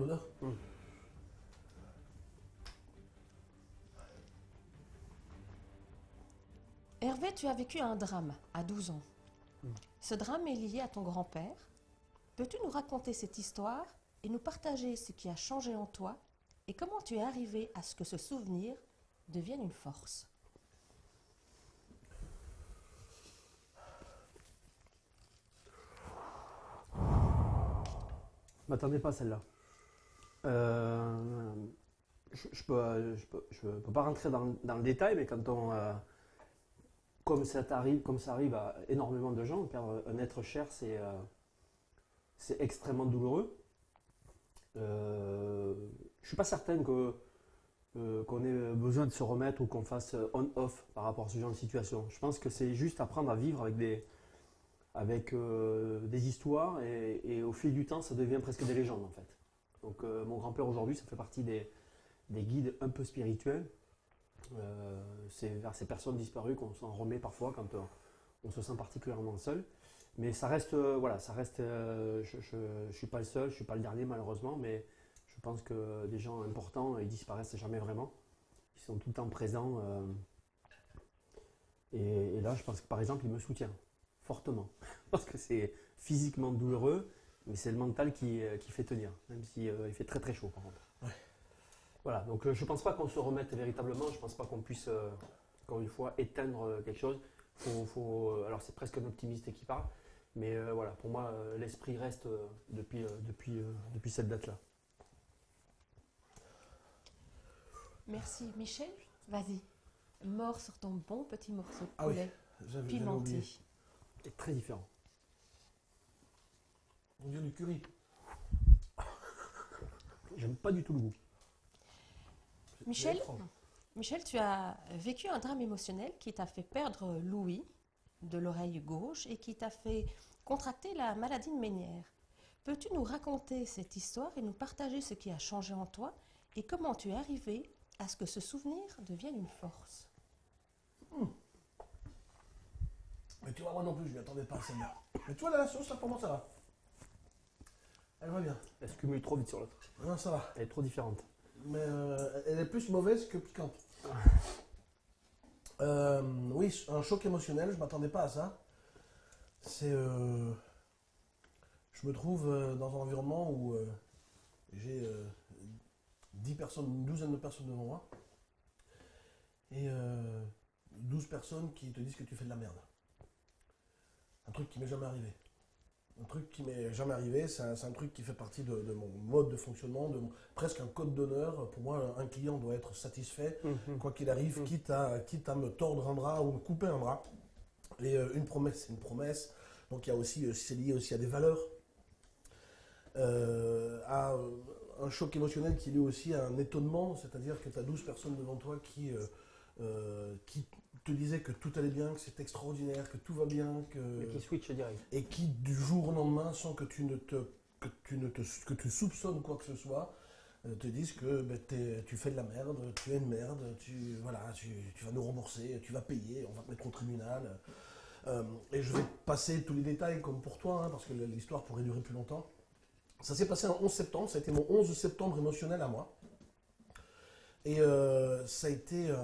Hervé, tu as vécu un drame à 12 ans. Ce drame est lié à ton grand-père. Peux-tu nous raconter cette histoire et nous partager ce qui a changé en toi et comment tu es arrivé à ce que ce souvenir devienne une force? Je m'attendais pas à celle-là. Euh, je, je peux, je, peux, je peux pas rentrer dans, dans le détail, mais quand on, euh, comme ça arrive, comme ça arrive à énormément de gens, perdre un être cher, c'est euh, c'est extrêmement douloureux. Euh, je suis pas certain que euh, qu'on ait besoin de se remettre ou qu'on fasse on-off par rapport à ce genre de situation. Je pense que c'est juste apprendre à vivre avec des, avec euh, des histoires et, et au fil du temps, ça devient presque des légendes en fait. Donc euh, mon grand-père aujourd'hui, ça fait partie des, des guides un peu spirituels. Euh, c'est vers ces personnes disparues qu'on s'en remet parfois quand euh, on se sent particulièrement seul. Mais ça reste, euh, voilà, ça reste. je ne suis pas le seul, je suis pas le dernier malheureusement, mais je pense que des gens importants, ils disparaissent jamais vraiment. Ils sont tout le temps présents. et, là, je pense que par exemple, il me soutient fortement *laughs* parce que c'est physiquement douloureux, mais c'est le mental qui, qui fait tenir, même si euh, il fait très très chaud par contre. Voilà, donc euh, je pense pas qu'on se remette véritablement, je pense pas qu'on puisse, euh, encore une fois, éteindre euh, quelque chose. Faut, faut, euh, alors c'est presque un optimiste qui parle, mais euh, voilà, pour moi, euh, l'esprit reste euh, depuis, euh, depuis, euh, depuis cette date-là. Merci. Michel, vas-y. Mort sur ton bon petit morceau de Ah oui, poulet pimenté. C'est très différent. On dirait du curry. J'aime pas du tout le goût. Michel. Michel, tu as vécu un drame émotionnel qui t'a fait perdre l'ouïe de l'oreille gauche et qui t'a fait contracter la maladie de Ménière. Peux-tu nous raconter cette histoire et nous partager ce qui a changé en toi et comment tu es arrivé à ce que ce souvenir devienne une force? Mais tu vois, moi non plus, je ne m'attendais pas à celle-là. Mais tu vois, la sauce, là, pour moi, ça va. Elle va bien. Elle se cumule trop vite sur l'autre. Non, ça va. Elle est trop différente. Mais euh, elle est plus mauvaise que piquante. *laughs* Euh, oui, un choc émotionnel, je ne m'attendais pas à ça. C'est. euh, je me trouve dans un environnement où j'ai euh, 10 personnes, une douzaine de personnes devant moi. Et euh, 12 personnes qui te disent que tu fais de la merde. Un truc qui m'est jamais arrivé. Un truc qui m'est jamais arrivé, c'est un, truc qui fait partie de, de mon mode de fonctionnement, de presque un code d'honneur. Pour moi, un client doit être satisfait, quoi qu'il arrive, Mhm. quitte, à, quitte à me tordre un bras ou me couper un bras. Et euh, une promesse, c'est une promesse. Donc il y a aussi, euh, c'est lié aussi à des valeurs, euh, à un choc émotionnel qui est lié aussi à un étonnement, c'est-à-dire que tu as 12 personnes devant toi qui, euh, qui te disaient que tout allait bien, que c'est extraordinaire, que tout va bien, que Mais qui switch direct. et qui du jour au lendemain, sans que tu ne te que tu ne te que tu soupçonnes quoi que ce soit, euh, te disent que ben, tu fais de la merde, tu es une merde, tu voilà, tu, tu vas nous rembourser, tu vas payer, on va te mettre au tribunal. Euh, et je vais passer tous les détails comme pour toi, hein, parce que l'histoire pourrait durer plus longtemps. Ça s'est passé un 11 septembre, ça a été mon 11 septembre émotionnel à moi. Et euh, ça a été euh,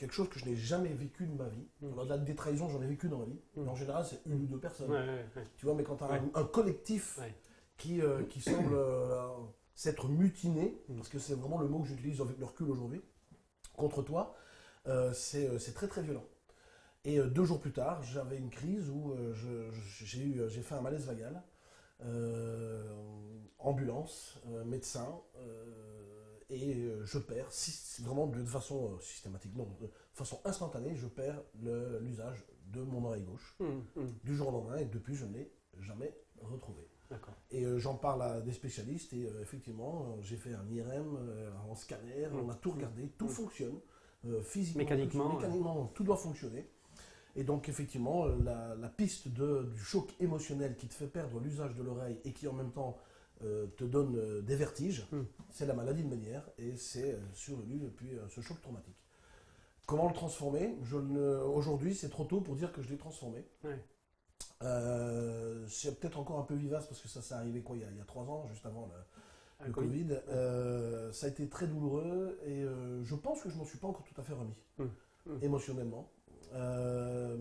quelque chose que je n'ai jamais vécu de ma vie. Mm. Alors, là, des trahisons, j'en ai vécu dans ma vie. Mm. Mais en général, c'est une ou deux personnes. Ouais, ouais, ouais. Tu vois, mais quand tu as un, un collectif qui, euh, qui semble euh, s'être mutiné, Mm. parce que c'est vraiment le mot que j'utilise avec le recul aujourd'hui, contre toi, euh, c'est très très violent. Et deux jours plus tard, j'avais une crise où j'ai fait un malaise vagal, ambulance, médecin, et euh, je perds, vraiment de façon euh, systématique, non, de façon instantanée, je perds l'usage de mon oreille gauche Hum, hum. du jour au lendemain et depuis je ne l'ai jamais retrouvé. Et euh, j'en parle à des spécialistes et euh, effectivement j'ai fait un IRM, euh, un scanner, Mm. on a tout regardé, tout fonctionne, physiquement, Mécaniquement, tout, mécaniquement, tout doit fonctionner. Et donc effectivement la, la piste de, du choc émotionnel qui te fait perdre l'usage de l'oreille et qui en même temps euh, te donne euh, des vertiges, Mm. c'est la maladie de Ménière et c'est euh, survenu depuis euh, ce choc traumatique. Comment le transformer? Ne- Aujourd'hui, c'est trop tôt pour dire que je l'ai transformé. C'est peut-être encore un peu vivace parce que ça s'est arrivé quoi il y, a, il y a trois ans, juste avant le, le Covid. Covid. Euh, ça a été très douloureux et euh, je pense que je m'en suis pas encore tout à fait remis Mm. Mm. émotionnellement. Euh,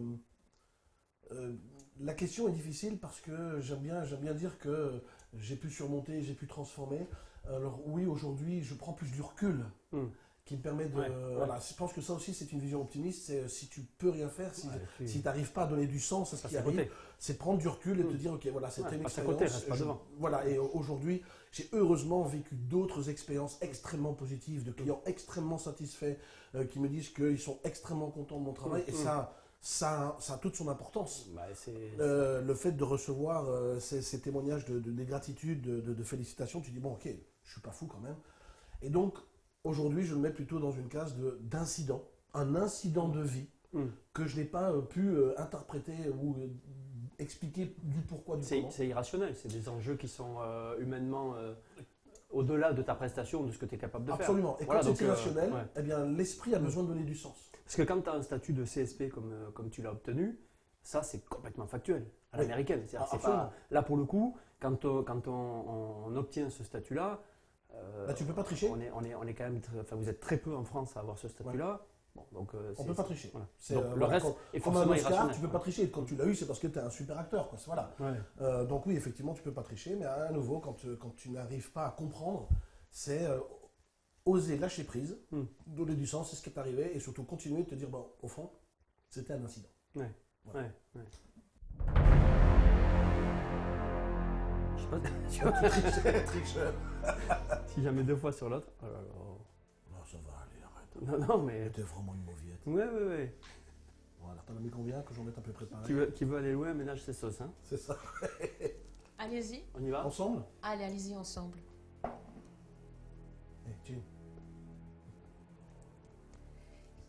la question est difficile parce que j'aime bien, j'aime bien dire que j'ai pu surmonter, j'ai pu transformer. Alors oui, aujourd'hui, je prends plus du recul Mm. qui me permet de... Ouais, ouais. Voilà, je pense que ça aussi, c'est une vision optimiste. C'est euh, si tu peux rien faire, si, Ouais, tu- si tu n'arrives pas à donner du sens à ce qui arrive, c'est prendre du recul et te Mm. dire, ok, voilà, c'était une expérience. côté, reste pas je- devant. Voilà, et aujourd'hui, j'ai heureusement vécu d'autres expériences extrêmement positives, de clients extrêmement satisfaits, euh, qui me disent qu'ils sont extrêmement contents de mon travail, et ça, ça, ça a toute son importance. Bah. Euh, le fait de recevoir euh, ces, ces témoignages de, de, des gratitudes, de, félicitations, tu dis, bon, ok, je suis pas fou quand même. Et donc, aujourd'hui, je le mets plutôt dans une case de- d'incident, un incident de vie Mm. que je n'ai pas euh, pu interpréter ou expliquer du pourquoi, du comment. c'est irrationnel, c'est des enjeux qui sont humainement au-delà de ta prestation, de ce que tu es capable de faire. Absolument. Et Voilà, quand c'est euh, irrationnel, ouais. eh bien, l'esprit a besoin de donner du sens. Parce que quand tu as un statut de CSP comme, euh, comme tu l'as obtenu, ça c'est complètement factuel, à Oui. l'américaine. Ah, c'est absolument. pas- Là pour le coup, quand, on, quand on, on obtient ce statut-là, euh, Là, tu peux pas tricher. on est, on, est, on est quand même, très- enfin vous êtes très peu en France à avoir ce statut-là. Bon, donc, euh, On peut pas tricher. voilà. Donc, euh, le voilà, reste quand- est forcément Oscar, tu peux pas tricher. Quand tu l'as eu, c'est parce que tu es un super acteur. Quoi. Voilà. Ouais. Euh, donc oui, effectivement, tu peux pas tricher, mais à nouveau, quand, euh, quand tu n'arrives pas à comprendre, c'est oser lâcher prise, Hmm. donner du sens, c'est ce qui est arrivé, et surtout continuer de te dire, bon, au fond, c'était un incident. Ouais, Voilà. ouais. Je sais pas, *laughs* si jamais deux fois sur l'autre. oh Non, non, mais. T'es vraiment une mauviette. Ouais, ouais, ouais. Voilà, t'en as mis combien que j'en mette un peu préparé Qui veut, qui veut aller loin, ménage ses sauces. Hein. C'est ça. *laughs* Allez-y. On y va Ensemble? Allez, allez-y ensemble. Eh, Jim.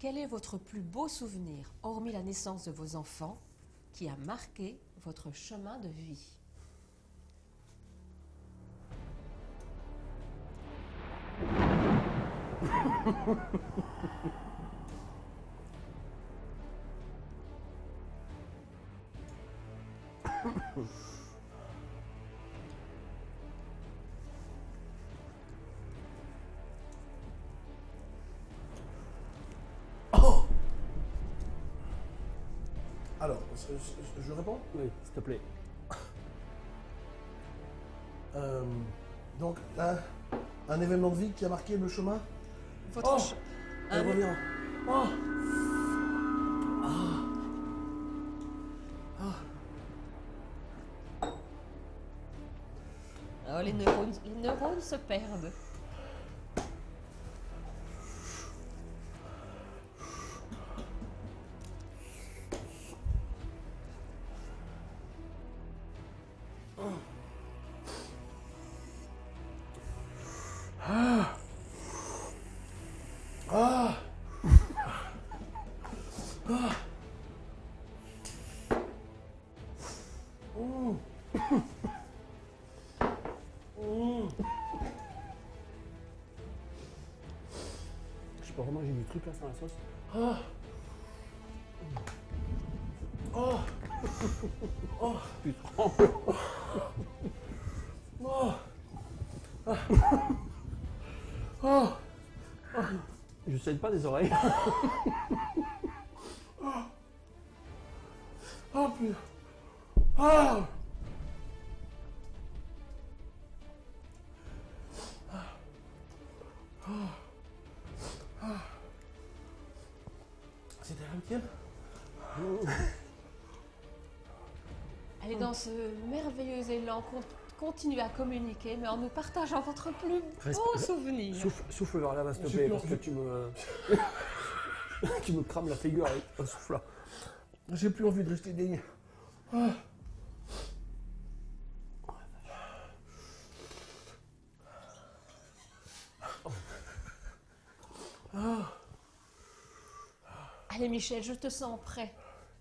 quel est votre plus beau souvenir, hormis la naissance de vos enfants, qui a marqué votre chemin de vie? Oh Alors, je, je- je réponds Oui, s'il te plaît. Euh, Donc, un, un événement de vie qui a marqué le chemin? Votre Oh. Elle. Oh. Oh, les, neurones, les neurones se perdent. La sauce. Ah Oh Oh. Oh Ah Oh Je saigne pas des oreilles. Ce merveilleux élan, con- continue à communiquer, mais en nous partageant votre plus beau souvenir. Souffle, souffle vers là, s'il te plaît, parce que tu me. *laughs* tu me crames la figure avec un souffle là. J'ai plus envie de rester digne. Ah. Allez Michel, je te sens prêt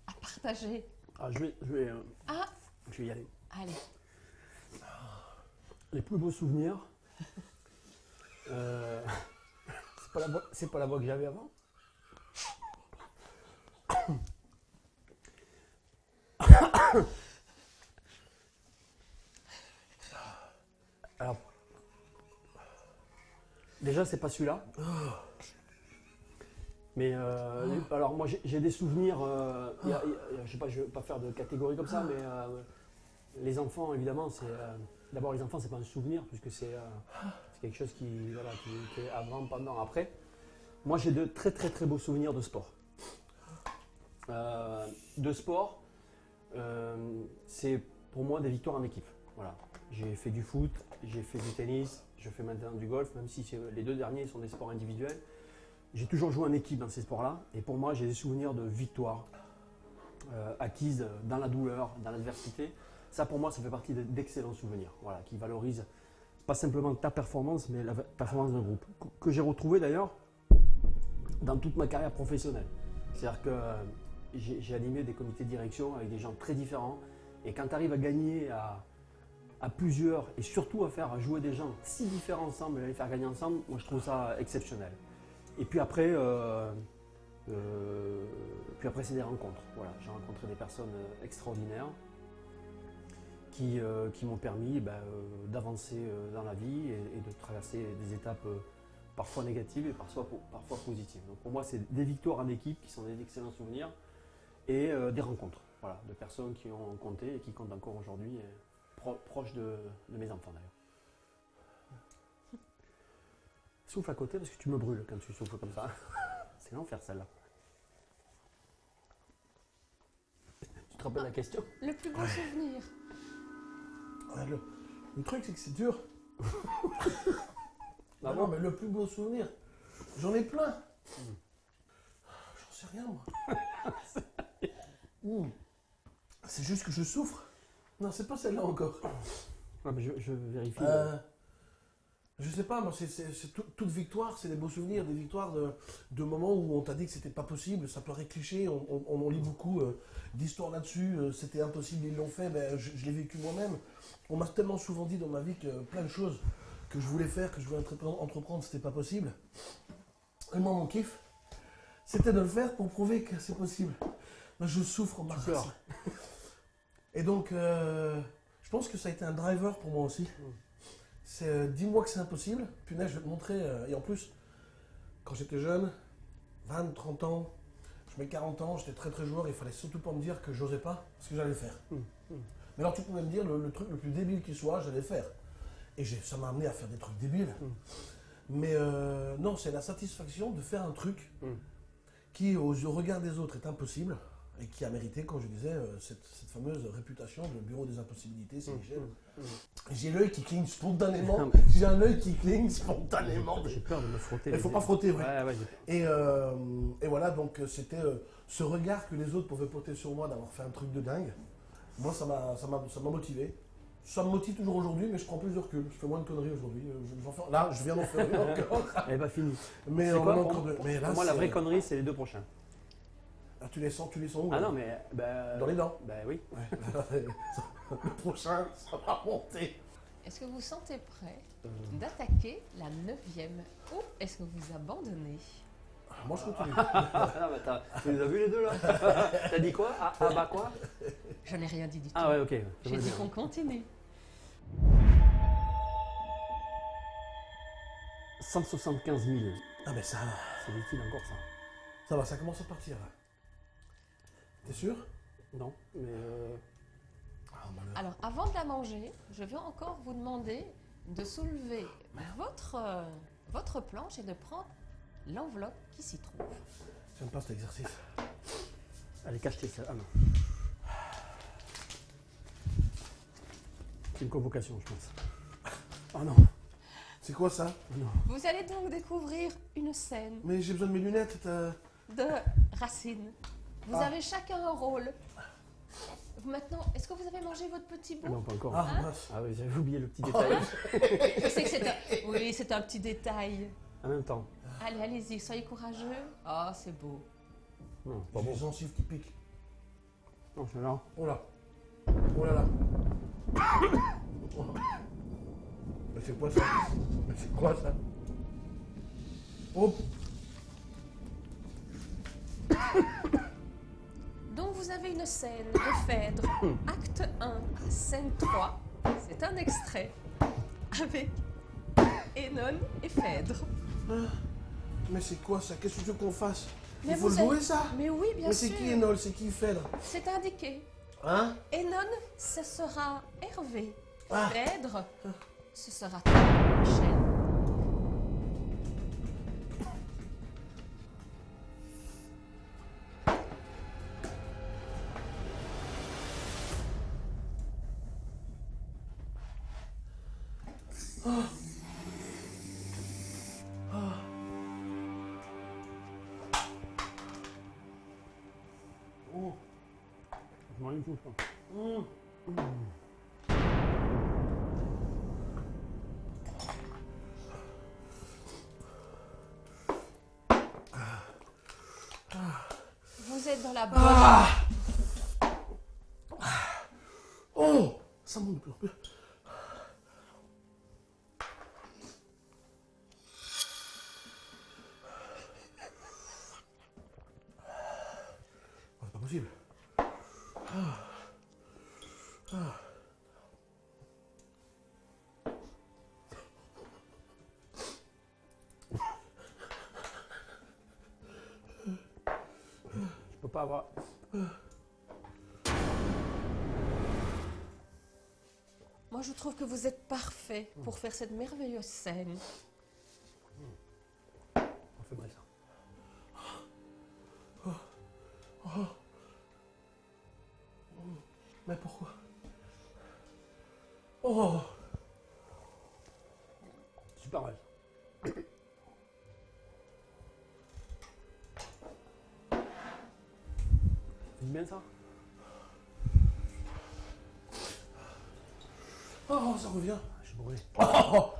à partager. Ah, je vais, je vais, euh, Ah, je vais y aller. allez. Les plus beaux souvenirs. *laughs* Euh, c'est pas la voix, c'est pas la voix que j'avais avant. *coughs* Alors, déjà c'est pas celui-là. Mais euh, les- alors moi j'ai- des souvenirs. euh, y a- il y a- je sais pas, je vais pas faire de catégorie comme ça, mais euh, les enfants, évidemment, c'est. euh, D'abord, les enfants, c'est pas un souvenir, puisque c'est euh, quelque chose qui, est avant, pendant, après. Moi, j'ai de très, très, très beaux souvenirs de sport. Euh, de sport, c'est pour moi des victoires en équipe. Voilà. J'ai fait du foot, j'ai fait du tennis, je fais maintenant du golf, même si les deux derniers sont des sports individuels. J'ai toujours joué en équipe dans ces sports-là, et pour moi, j'ai des souvenirs de victoires acquises dans la douleur, dans l'adversité. Ça, pour moi, ça fait partie de- d'excellents souvenirs, voilà, qui valorisent pas simplement ta performance, mais la performance d'un groupe, que, j'ai retrouvé d'ailleurs dans toute ma carrière professionnelle. C'est-à-dire que euh, j'ai animé des comités de direction avec des gens très différents, et quand tu arrives à gagner à, plusieurs, et surtout à faire jouer des gens si différents ensemble, et à les faire gagner ensemble, moi je trouve ça exceptionnel. Et puis après, euh, euh, après c'est des rencontres. Voilà, j'ai rencontré des personnes extraordinaires qui, euh, qui m'ont permis ben, euh, d'avancer euh, dans la vie et, et de traverser des étapes euh, parfois négatives et parfois, parfois positives. Donc pour moi, c'est des victoires en équipe qui sont des excellents souvenirs et euh, des rencontres voilà, de personnes qui ont compté et qui comptent encore aujourd'hui, pro- proches de, de mes enfants d'ailleurs. Souffle à côté parce que tu me brûles quand tu souffles comme ça. *laughs* C'est l'enfer celle-là. Tu te rappelles la question? Le plus beau souvenir. Le, le truc, c'est que c'est dur. *laughs* Ah non, mais le plus beau souvenir, j'en ai plein. J'en sais rien, moi. *laughs* Hmm. C'est juste que je souffre. Non, c'est pas celle-là encore. Ah, mais je, je vérifie. Euh, Je sais pas, moi, c'est, c'est- c'est tout- toute victoire, c'est des beaux souvenirs, des victoires de, de moments où on t'a dit que c'était pas possible, ça paraît cliché, on, on, on en lit beaucoup euh, d'histoires là-dessus, euh, c'était impossible, ils l'ont fait, ben, je, je l'ai vécu moi-même. On m'a tellement souvent dit dans ma vie que plein de choses que je voulais faire, que je voulais entreprendre, entreprendre c'était pas possible. Et moi, mon kiff, c'était de le faire pour prouver que c'est possible. Moi, je souffre en ma. Et donc, euh, je pense que ça a été un driver pour moi aussi. C'est euh, dis-moi que c'est impossible, punaise, je vais te montrer. euh, et en plus, quand j'étais jeune, 20, 30 ans, je mets 40 ans, j'étais très très joueur, il fallait surtout pas me dire que j'osais pas, parce que j'allais faire. Mm, mm. Mais alors tu pouvais me dire le, le truc le plus débile qui soit, j'allais le faire. Et ça m'a amené à faire des trucs débiles. Mm. Mais euh, non, c'est la satisfaction de faire un truc qui, aux yeux- au regard des autres, est impossible et qui a mérité, comme je disais, euh, cette, cette fameuse réputation de bureau des impossibilités, c'est Mm, Michel. mm, mm. J'ai l'œil qui cligne spontanément. *laughs* J'ai un œil qui cligne spontanément. J'ai peur de me frotter. Il faut les- pas frotter. Ouais, ouais, Et, euh, et voilà, donc euh, c'était euh, ce regard que les autres pouvaient porter sur moi d'avoir fait un truc de dingue. Moi, ça m'a motivé. Ça me motive toujours aujourd'hui, mais je prends plus de recul. Je fais moins de conneries aujourd'hui. Là, je viens d'en faire une *laughs* encore. Elle est pas finie. Mais quoi, pour- encore. Mais là, Pour moi, la vraie connerie, c'est les deux prochains. Ah, tu les sens, tu les sens où Ah non, mais. bah, Dans les dents. Bah oui. Ouais. *laughs* Le prochain, ça va monter. Est-ce que vous vous sentez prêt d'attaquer la neuvième ou est-ce que vous abandonnez? Ah, Moi, je continue. Ah, non, mais t'as- tu les as vus les deux là? *laughs* T'as dit quoi? Ah, ah, bah quoi? Je n'ai rien dit du tout. Ah ouais, ok. J'ai dit qu'on continue. 175 000. Ah, mais ça, C'est utile encore ça. ça va, ça commence à partir. T'es sûr? Non, mais. euh, Ah, malheur. Alors, avant de la manger, je vais encore vous demander de soulever votre, euh, votre planche et de prendre l'enveloppe qui s'y trouve. J'aime pas cet exercice. Allez, cache-tes ça. Ah non. C'est une convocation, je pense. Oh *laughs* non. C'est quoi ça? Non. Vous allez donc découvrir une scène Mais j'ai besoin de mes lunettes. t'as- de Racine. Vous Ah. avez chacun un rôle. Maintenant, est-ce que vous avez mangé votre petit Ah bout non, pas encore. Ah, Hein mince. Ah oui, j'avais oublié le petit *laughs* détail. Je sais que c'est un... Oui, c'est un petit détail. en même temps. Allez, allez-y, soyez courageux. Oh, c'est beau. Non, pas bon. les gencives qui piquent. Non, je là. Oh là. Oh là là. *coughs* Mais c'est quoi ça? Mais c'est quoi ça? Oh Donc vous avez une scène de Phèdre, *coughs* acte 1, scène 3. C'est un extrait avec Enon et Phèdre. Mais c'est quoi ça? Qu'est-ce que tu veux qu'on fasse? Mais Il faut jouer ça? Mais oui, bien Mais c'est sûr. qui Enol C'est qui Phèdre? C'est indiqué. Hein? Enon, ce sera Hervé. Ah. Phèdre, ce sera toi, Vous êtes dans la bonne. Ah Moi, je trouve que vous êtes parfait pour faire cette merveilleuse scène. ça revient Je brûlé. *laughs* Oh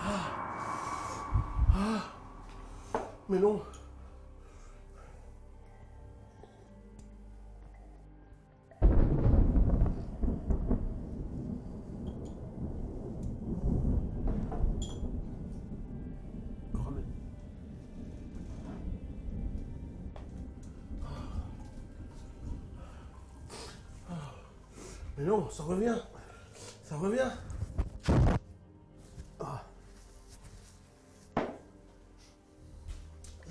ah. Ah. ah. Mais non ça revient. Ça revient. Ah.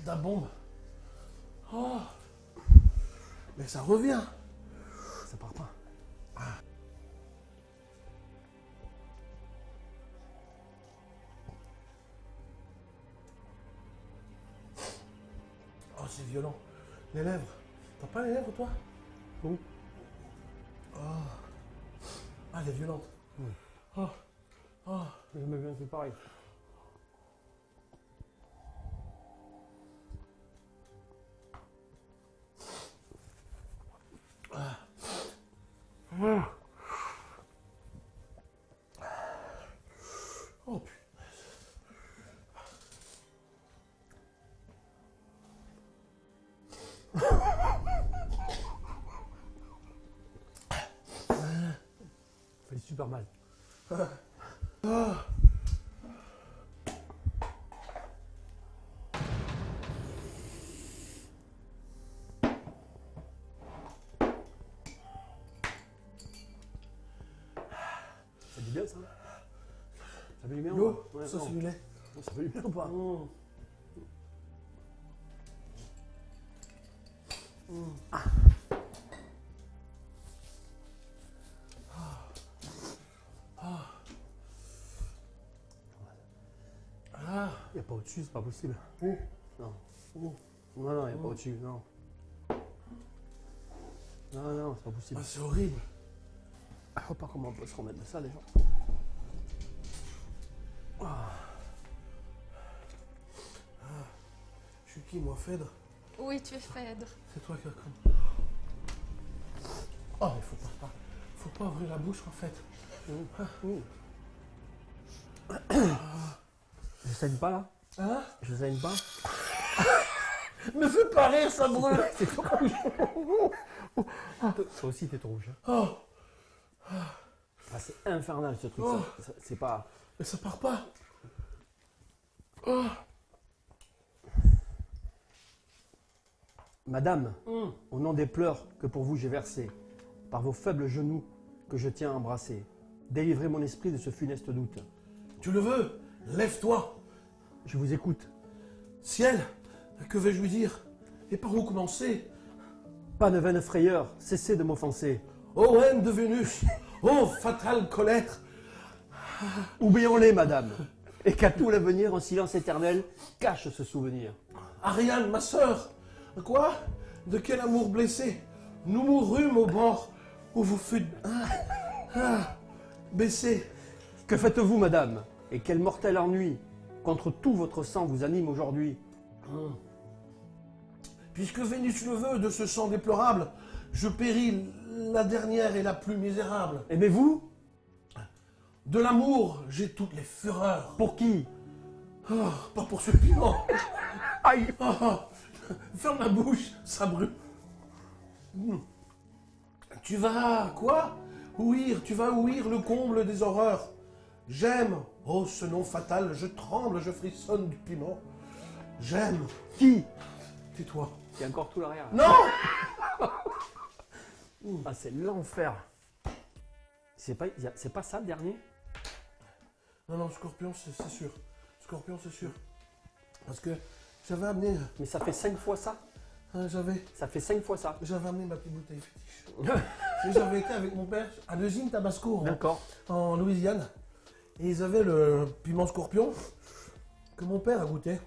La bombe. Oh. Mais ça revient. Ça part pas. Oh, c'est violent. Les lèvres. T'as pas les lèvres, toi? Violente. Oui. Oh. Oh. Je me bien fait pareil. Super mal. Ça dit bien ça? Ça fait du bien Yo, Ouais, ça c'est du lait. Ça fait du bien ou pas? Au-dessus, c'est pas possible. Mmh. Non. Mmh. Non, non, il n'y a pas au-dessus, non. Non, non, c'est pas possible. Ah, c'est horrible. Je vois pas comment on peut se remettre de ça déjà. Je suis qui, moi, Phèdre Oui, tu es Phèdre. C'est toi qui as comme. Oh, mais faut pas, pas- faut pas ouvrir la bouche, en fait. Je saigne pas là Hein? Je saigne pas *laughs* Me fais pas rire, ça brûle *laughs* Toi aussi t'es trop rouge. hein. Oh, Ah, c'est infernal ce truc. Oh. C'est pas. mais ça part pas. Oh. Madame, Mmh. au nom des pleurs que pour vous j'ai versés, par vos faibles genoux que je tiens à embrasser, délivrez mon esprit de ce funeste doute. Tu le veux? Lève-toi. Je vous écoute. Ciel, que vais-je lui dire? Et par où commencer? Pas de vaine frayeur, cessez de m'offenser. Ô haine de Vénus Ô fatale colère Oublions-les, madame, et qu'à tout l'avenir, un silence éternel cache ce souvenir. Ariane, ma sœur Quoi? De quel amour blessé? Nous mourûmes au bord où vous fûtes... Ah, ah, baissés. Que faites-vous, madame? Et quel mortel ennui contre tout votre sang vous anime aujourd'hui Puisque Vénus le veut de ce sang déplorable, je péris la dernière et la plus misérable. Aimez-vous? De l'amour, j'ai toutes les fureurs. Pour qui? Oh, pas pour ce piment. *laughs* Aïe Oh, oh. Ferme la bouche, ça brûle. Hmm. Tu vas, quoi? Ouïr, tu vas ouïr le comble des horreurs. J'aime, oh ce nom fatal, je tremble, je frissonne du piment. J'aime, Qui? Tais-toi. Il y a encore tout l'arrière. Non *laughs* Ah, c'est l'enfer. C'est pas, y a- c'est pas ça le dernier? Non, non, scorpion, c'est c'est sûr. Scorpion, c'est sûr. Parce que j'avais amené, Mais ça fait cinq fois ça? hein, j'avais, Ça fait cinq fois ça. j'avais amené ma petite bouteille *laughs* fétiche. Et j'avais été avec mon père à l'usine Tabasco. en- D'accord. en Louisiane. Et ils avaient le piment scorpion que mon père a goûté.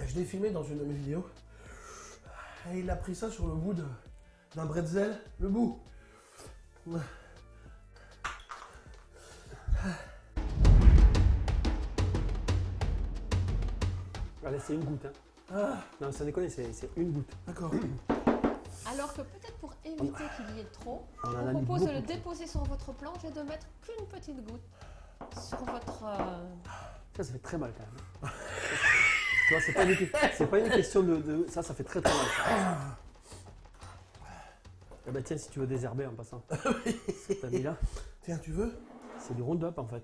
Et je l'ai filmé dans une de mes vidéos. Et il a pris ça sur le bout d'un bretzel, le bout. Allez, c'est une goutte. Hein. Ah, Non, ça déconne, c'est une goutte. d'accord. *clears throat* Alors que peut-être pour éviter qu'il y ait trop, On je vous propose de le déposer sur votre planche et de mettre qu'une petite goutte sur votre... euh, Ça, ça fait très mal quand même. *laughs* tu vois, c'est pas, une- c'est pas une question de, de- Ça, ça fait très très mal. *coughs* Eh ben tiens, si tu veux désherber en passant. *laughs* T'as mis là, Tiens, tu veux? C'est du Roundup en fait.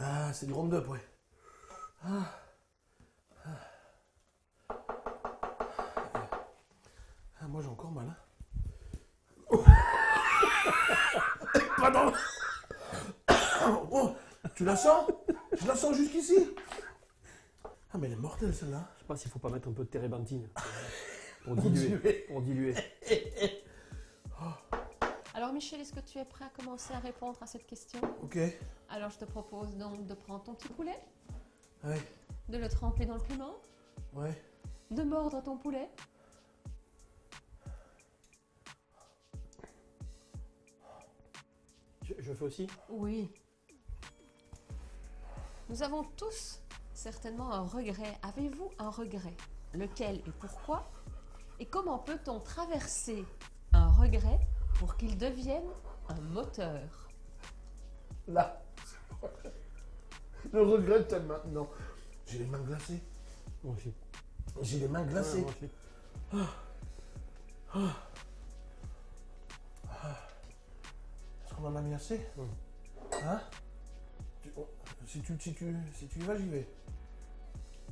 Ah, c'est du Roundup, ouais. Ah. Ah. Ah, moi j'ai encore mal. Hein. pas attends Oh, *coughs* *coughs* tu la sens? Je la sens jusqu'ici Ah, mais elle est mortelle celle-là. Je sais pas s'il faut pas mettre un peu de térébenthine *laughs* pour diluer. Pour diluer. *laughs* Alors Michel, est-ce que tu es prêt à commencer à répondre à cette question? Ok. Alors je te propose donc de prendre ton petit poulet, Ouais. de le tremper dans le piment, Ouais. de mordre ton poulet. Je, je fais aussi? Oui. Nous avons tous certainement un regret. Avez-vous un regret? Lequel et pourquoi? Et comment peut-on traverser un regret pour qu'il devienne un moteur? Là. *laughs* Le regret t'aime maintenant. J'ai les mains glacées. Moi aussi. J'ai les mains glacées. Ouais, moi aussi. Est-ce qu'on en a mis assez? Mm. Hein? Si, tu, si, tu, si tu y vas, j'y vais.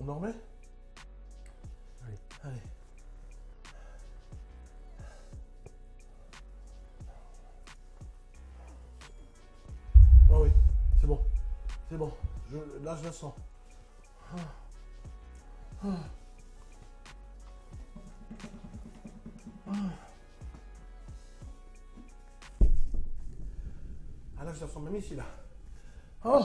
On en remet? Allez. Allez. Ah oui, c'est bon. C'est bon. Je- là, je la sens. Ah. Ah. Ah. Ah là, je la sens même ici, là. Oh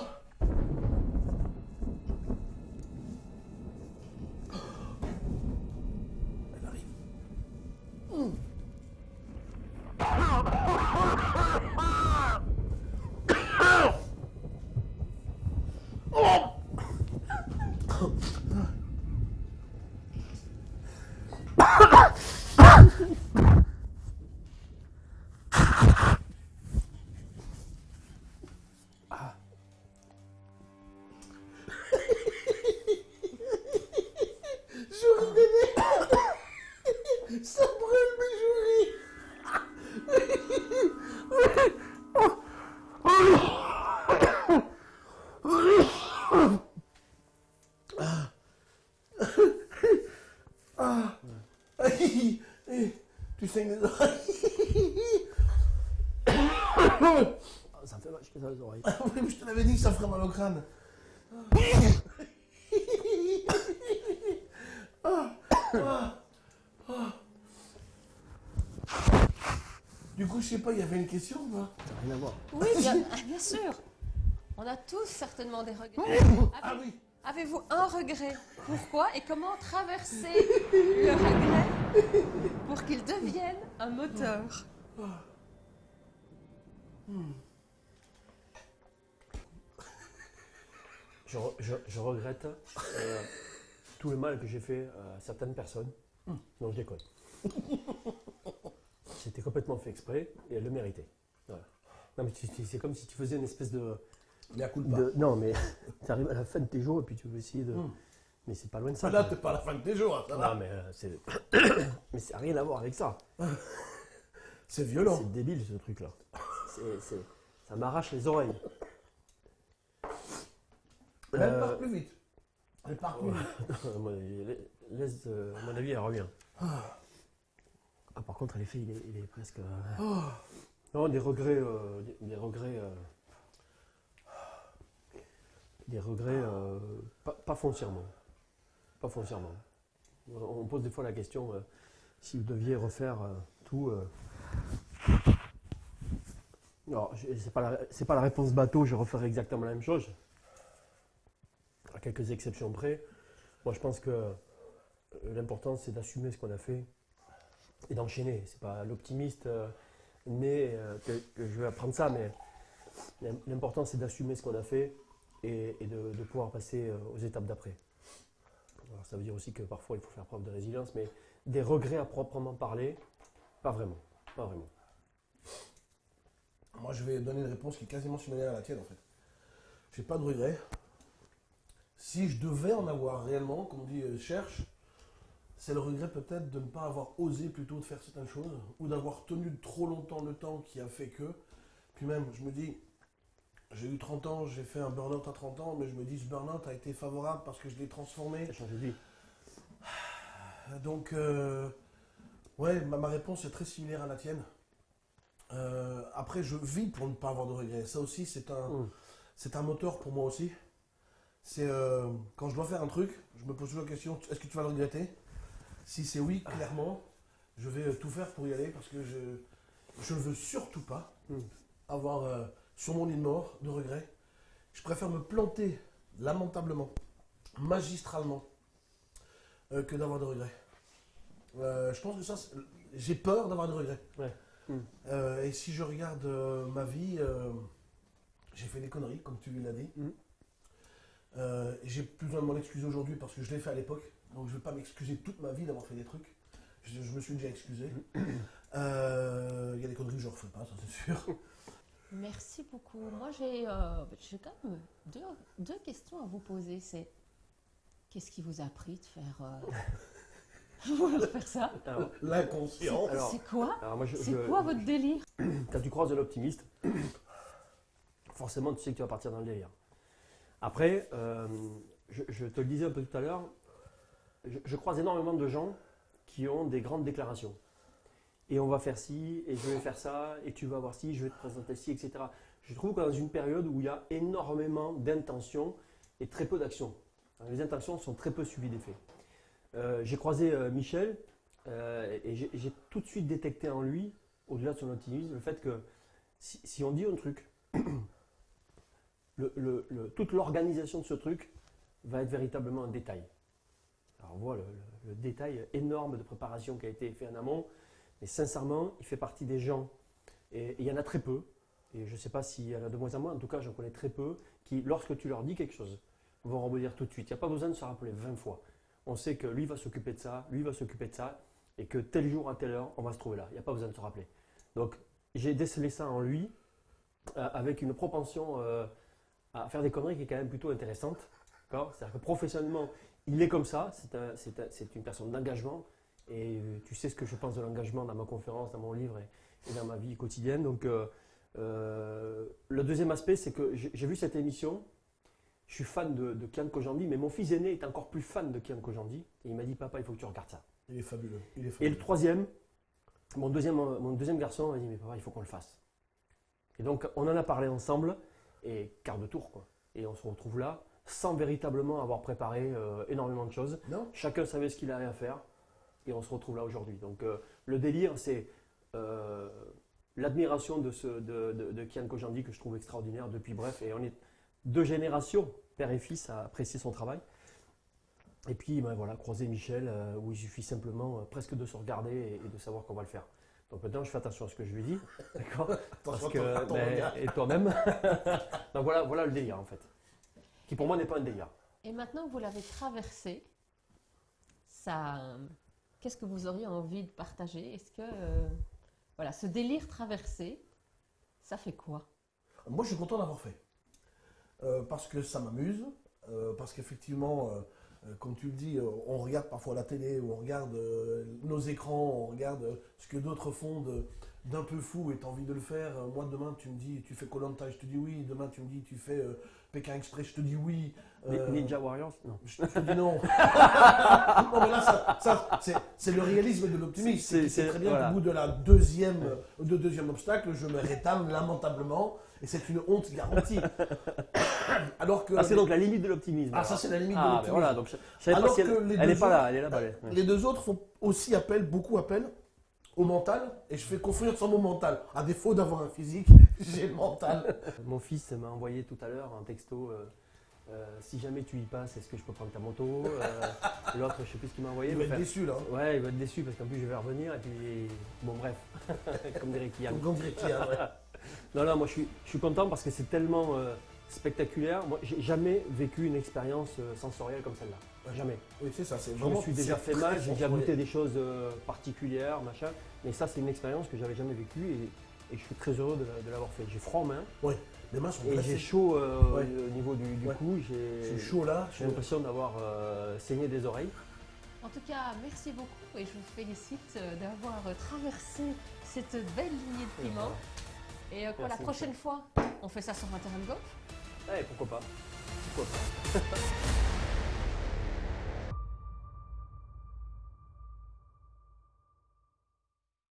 *laughs* Tu saignes les oreilles *coughs* ça me fait vache dans les oreilles. Ah oui, mais je te l'avais dit que ça ferait mal au crâne. *coughs* Du coup, je sais pas, il y avait une question ou pas? Ça n'a rien à voir. Oui, bien, *laughs* ah, bien sûr. On a tous certainement des regrets. Ah oui Avez-vous un regret? Pourquoi et comment traverser le regret? Pour qu'il devienne un moteur Je, re- je- je regrette euh, tout le mal que j'ai fait à certaines personnes. Non, je déconne. C'était complètement fait exprès et elles le méritaient. Voilà. Non, mais tu- tu- c'est comme si tu faisais une espèce de. Mais à coup de de- non, mais *laughs* tu arrives à la fin de tes jours et puis tu veux essayer de. Mais c'est pas loin de ça. Là, t'es pas à la fin de tes jours, hein, ça va. Non, mais euh, c'est. *coughs* mais ça n'a rien à voir avec ça. *laughs* C'est violent. C'est débile ce truc-là. Ça m'arrache les oreilles. Elle Euh, part plus vite. Elle part plus vite. à mon avis, la- laisse, euh, à mon avis, elle revient. Ah, par contre, l'effet, il est, il est presque. euh, Oh. Non, des regrets. euh, des, des regrets. euh, Des regrets. euh, pas, pas foncièrement. Foncièrement. On pose des fois la question euh, si vous deviez refaire euh, tout. euh, Non, je- c'est pas, la, pas la réponse bateau, je referais exactement la même chose. À quelques exceptions près. Moi, je pense que euh, l'important, c'est d'assumer ce qu'on a fait et d'enchaîner. C'est pas l'optimiste euh, né euh, que, je vais apprendre ça, mais l'im- l'important, c'est d'assumer ce qu'on a fait et, de, pouvoir passer euh, aux étapes d'après. Alors, ça veut dire aussi que parfois, il faut faire preuve de résilience, mais des regrets à proprement parler, pas vraiment. Pas vraiment. Moi, je vais donner une réponse qui est quasiment similaire à la tienne, en fait. J'ai pas de regrets. Si je devais en avoir réellement, comme on dit, euh, cherche, c'est le regret peut-être de ne pas avoir osé plutôt de faire certaines choses, ou d'avoir tenu trop longtemps le temps qui a fait que. Puis même, je me dis, j'ai eu 30 ans, j'ai fait un burn-out à 30 ans, mais je me dis, ce burn-out a été favorable parce que je l'ai transformé. Ça change de vie. Donc, euh, ouais, ma, ma réponse est très similaire à la tienne. Euh, après, je vis pour ne pas avoir de regrets. Ça aussi, c'est un, Mm. c'est un moteur pour moi aussi. C'est euh, quand je dois faire un truc, je me pose toujours la question est-ce que tu vas le regretter? Si c'est oui, clairement, je vais tout faire pour y aller parce que je je ne veux surtout pas Mm. avoir sur mon lit de mort de regrets. Je préfère me planter lamentablement, magistralement, euh, que d'avoir de regrets. Euh, je pense que ça, j'ai peur d'avoir de regrets. Ouais. Mm. Euh, et si je regarde euh, ma vie, euh, j'ai fait des conneries, comme tu l'as dit. Mm. Euh, j'ai plus besoin de m'en excuser aujourd'hui parce que je l'ai fait à l'époque. Donc je ne vais pas m'excuser toute ma vie d'avoir fait des trucs. Je, je me suis déjà excusé. Euh, Il y a des conneries que je ne referai pas, ça c'est sûr. *laughs* Merci beaucoup. Moi, j'ai euh, j'ai quand même deux, deux questions à vous poser. C'est qu'est-ce qui vous a pris de faire, euh, *laughs* vouloir faire ça? L'inconscient. C'est quoi? C'est quoi votre délire? *clears throat* Quand tu croises de l'optimiste, *clears throat* forcément, tu sais que tu vas partir dans le délire. Après, euh, je, je te le disais un peu tout à l'heure, je, je croise énormément de gens qui ont des grandes déclarations. Et on va faire ci, et je vais faire ça, et tu vas voir ci, je vais te présenter ci, etc. Je trouve que dans une période où il y a énormément d'intentions et très peu d'actions. Les intentions sont très peu suivies des faits. Euh, j'ai croisé euh, Michel, euh, et j'ai tout de suite détecté en lui, au-delà de son optimisme, le fait que si, on dit un truc, *coughs* toute l'organisation de ce truc va être véritablement un détail. Alors on voit le détail énorme de préparation qui a été fait en amont, mais sincèrement, il fait partie des gens, et et il y en a très peu, et je ne sais pas s'il y en a de moins en moins, en tout cas j'en connais très peu, qui, lorsque tu leur dis quelque chose, vont rebondir tout de suite. Il n'y a pas besoin de se rappeler 20 fois. On sait que lui va s'occuper de ça, lui va s'occuper de ça, et que tel jour à telle heure, on va se trouver là. Il n'y a pas besoin de se rappeler. Donc j'ai décelé ça en lui, euh, avec une propension euh, à faire des conneries qui est quand même plutôt intéressante. C'est-à-dire que professionnellement, il est comme ça, c'est une personne d'engagement, et euh, tu sais ce que je pense de l'engagement dans ma conférence, dans mon livre et, et dans ma vie quotidienne. Donc euh, euh, le deuxième aspect, c'est que j'ai vu cette émission, je suis fan de, de Kian Kojandi, mais mon fils aîné est encore plus fan de Kian Kojandi, et il m'a dit, papa, il faut que tu regardes ça. Il est fabuleux. Il est Et fabuleux. le troisième, mon deuxième, mon deuxième garçon m'a dit Mais papa, il faut qu'on le fasse. Et donc, on en a parlé ensemble, et quart de tour, quoi. Et on se retrouve là, sans véritablement avoir préparé euh, énormément de choses. Non Chacun savait ce qu'il avait à faire, et on se retrouve là aujourd'hui. Donc, euh, le délire, c'est euh, l'admiration de, ce, de, de, de Kian Kojandi que je trouve extraordinaire depuis bref. Et on est deux générations, père et fils, à apprécier son travail. Et puis, ben voilà, croiser Michel, euh, où il suffit simplement euh, presque de se regarder et, et de savoir qu'on va le faire. Donc maintenant, je fais attention à ce que je lui dis, *laughs* d'accord? Parce que, ben, et toi-même. *laughs* Donc voilà, voilà le délire en fait, qui pour moi n'est pas un délire. Et maintenant que vous l'avez traversé, ça, qu'est-ce que vous auriez envie de partager? Est-ce que, euh, voilà, ce délire traversé, ça fait quoi? Moi, je suis content d'avoir fait. Euh, parce que ça m'amuse, euh, parce qu'effectivement, comme tu le dis, on regarde parfois la télé, on regarde nos écrans, on regarde ce que d'autres font de- d'un peu fou et tu as envie de le faire. Euh, moi, demain, tu me dis, tu fais Colanta, je te dis oui. Demain, tu me dis, tu fais euh, Pékin Express, je te dis oui. Euh, Ninja Warriors Non. Je te dis non. *laughs* non, mais là, ça, ça, c'est- le réalisme de l'optimisme. C'est- très bien voilà. qu'au bout de la deuxième, de deuxième obstacle, je me rétame lamentablement. Et c'est une honte garantie. *coughs* Alors que. Ah, c'est donc la limite de l'optimisme. Ah, ça, c'est la limite de Ah, ben l'optimisme. voilà, donc je, je savais pas Alors si elle, pas autres- là, elle est là-bas. ouais. Les deux autres font aussi appel, beaucoup appel au mental. Et je fais confiance en mon mental. À défaut d'avoir un physique, *laughs* j'ai le mental. Mon fils m'a envoyé tout à l'heure un texto. euh, euh, si jamais tu y passes, est-ce que je peux prendre ta moto Euh, L'autre, je sais plus ce qu'il m'a envoyé. Il va être déçu, là. hein. Ouais, il va être déçu parce qu'en plus je vais revenir et puis bon bref, *laughs* comme dirait. Comme ouais. *laughs* Non, non, moi je suis, je suis content parce que c'est tellement spectaculaire. Moi, j'ai jamais vécu une expérience sensorielle comme celle-là. Ouais. Jamais. Oui, c'est ça. c'est Je me suis déjà fait mal, j'ai déjà goûté des choses euh, particulières, machin. Mais ça, c'est une expérience que j'avais jamais vécue et, et je suis très heureux de, la- de l'avoir fait. J'ai froid en main Les mains sont et j'ai chaud euh, Ouais. au niveau du, du Ouais. cou. Je J'ai suis chaud là. j'ai l'impression d'avoir euh, saigné des oreilles. En tout cas, merci beaucoup et je vous félicite euh, d'avoir euh, traversé cette belle lignée de piment. Et euh, quoi, la prochaine fois, on fait ça sur un terrain de golf? Ouais, pourquoi pas Pourquoi pas *laughs*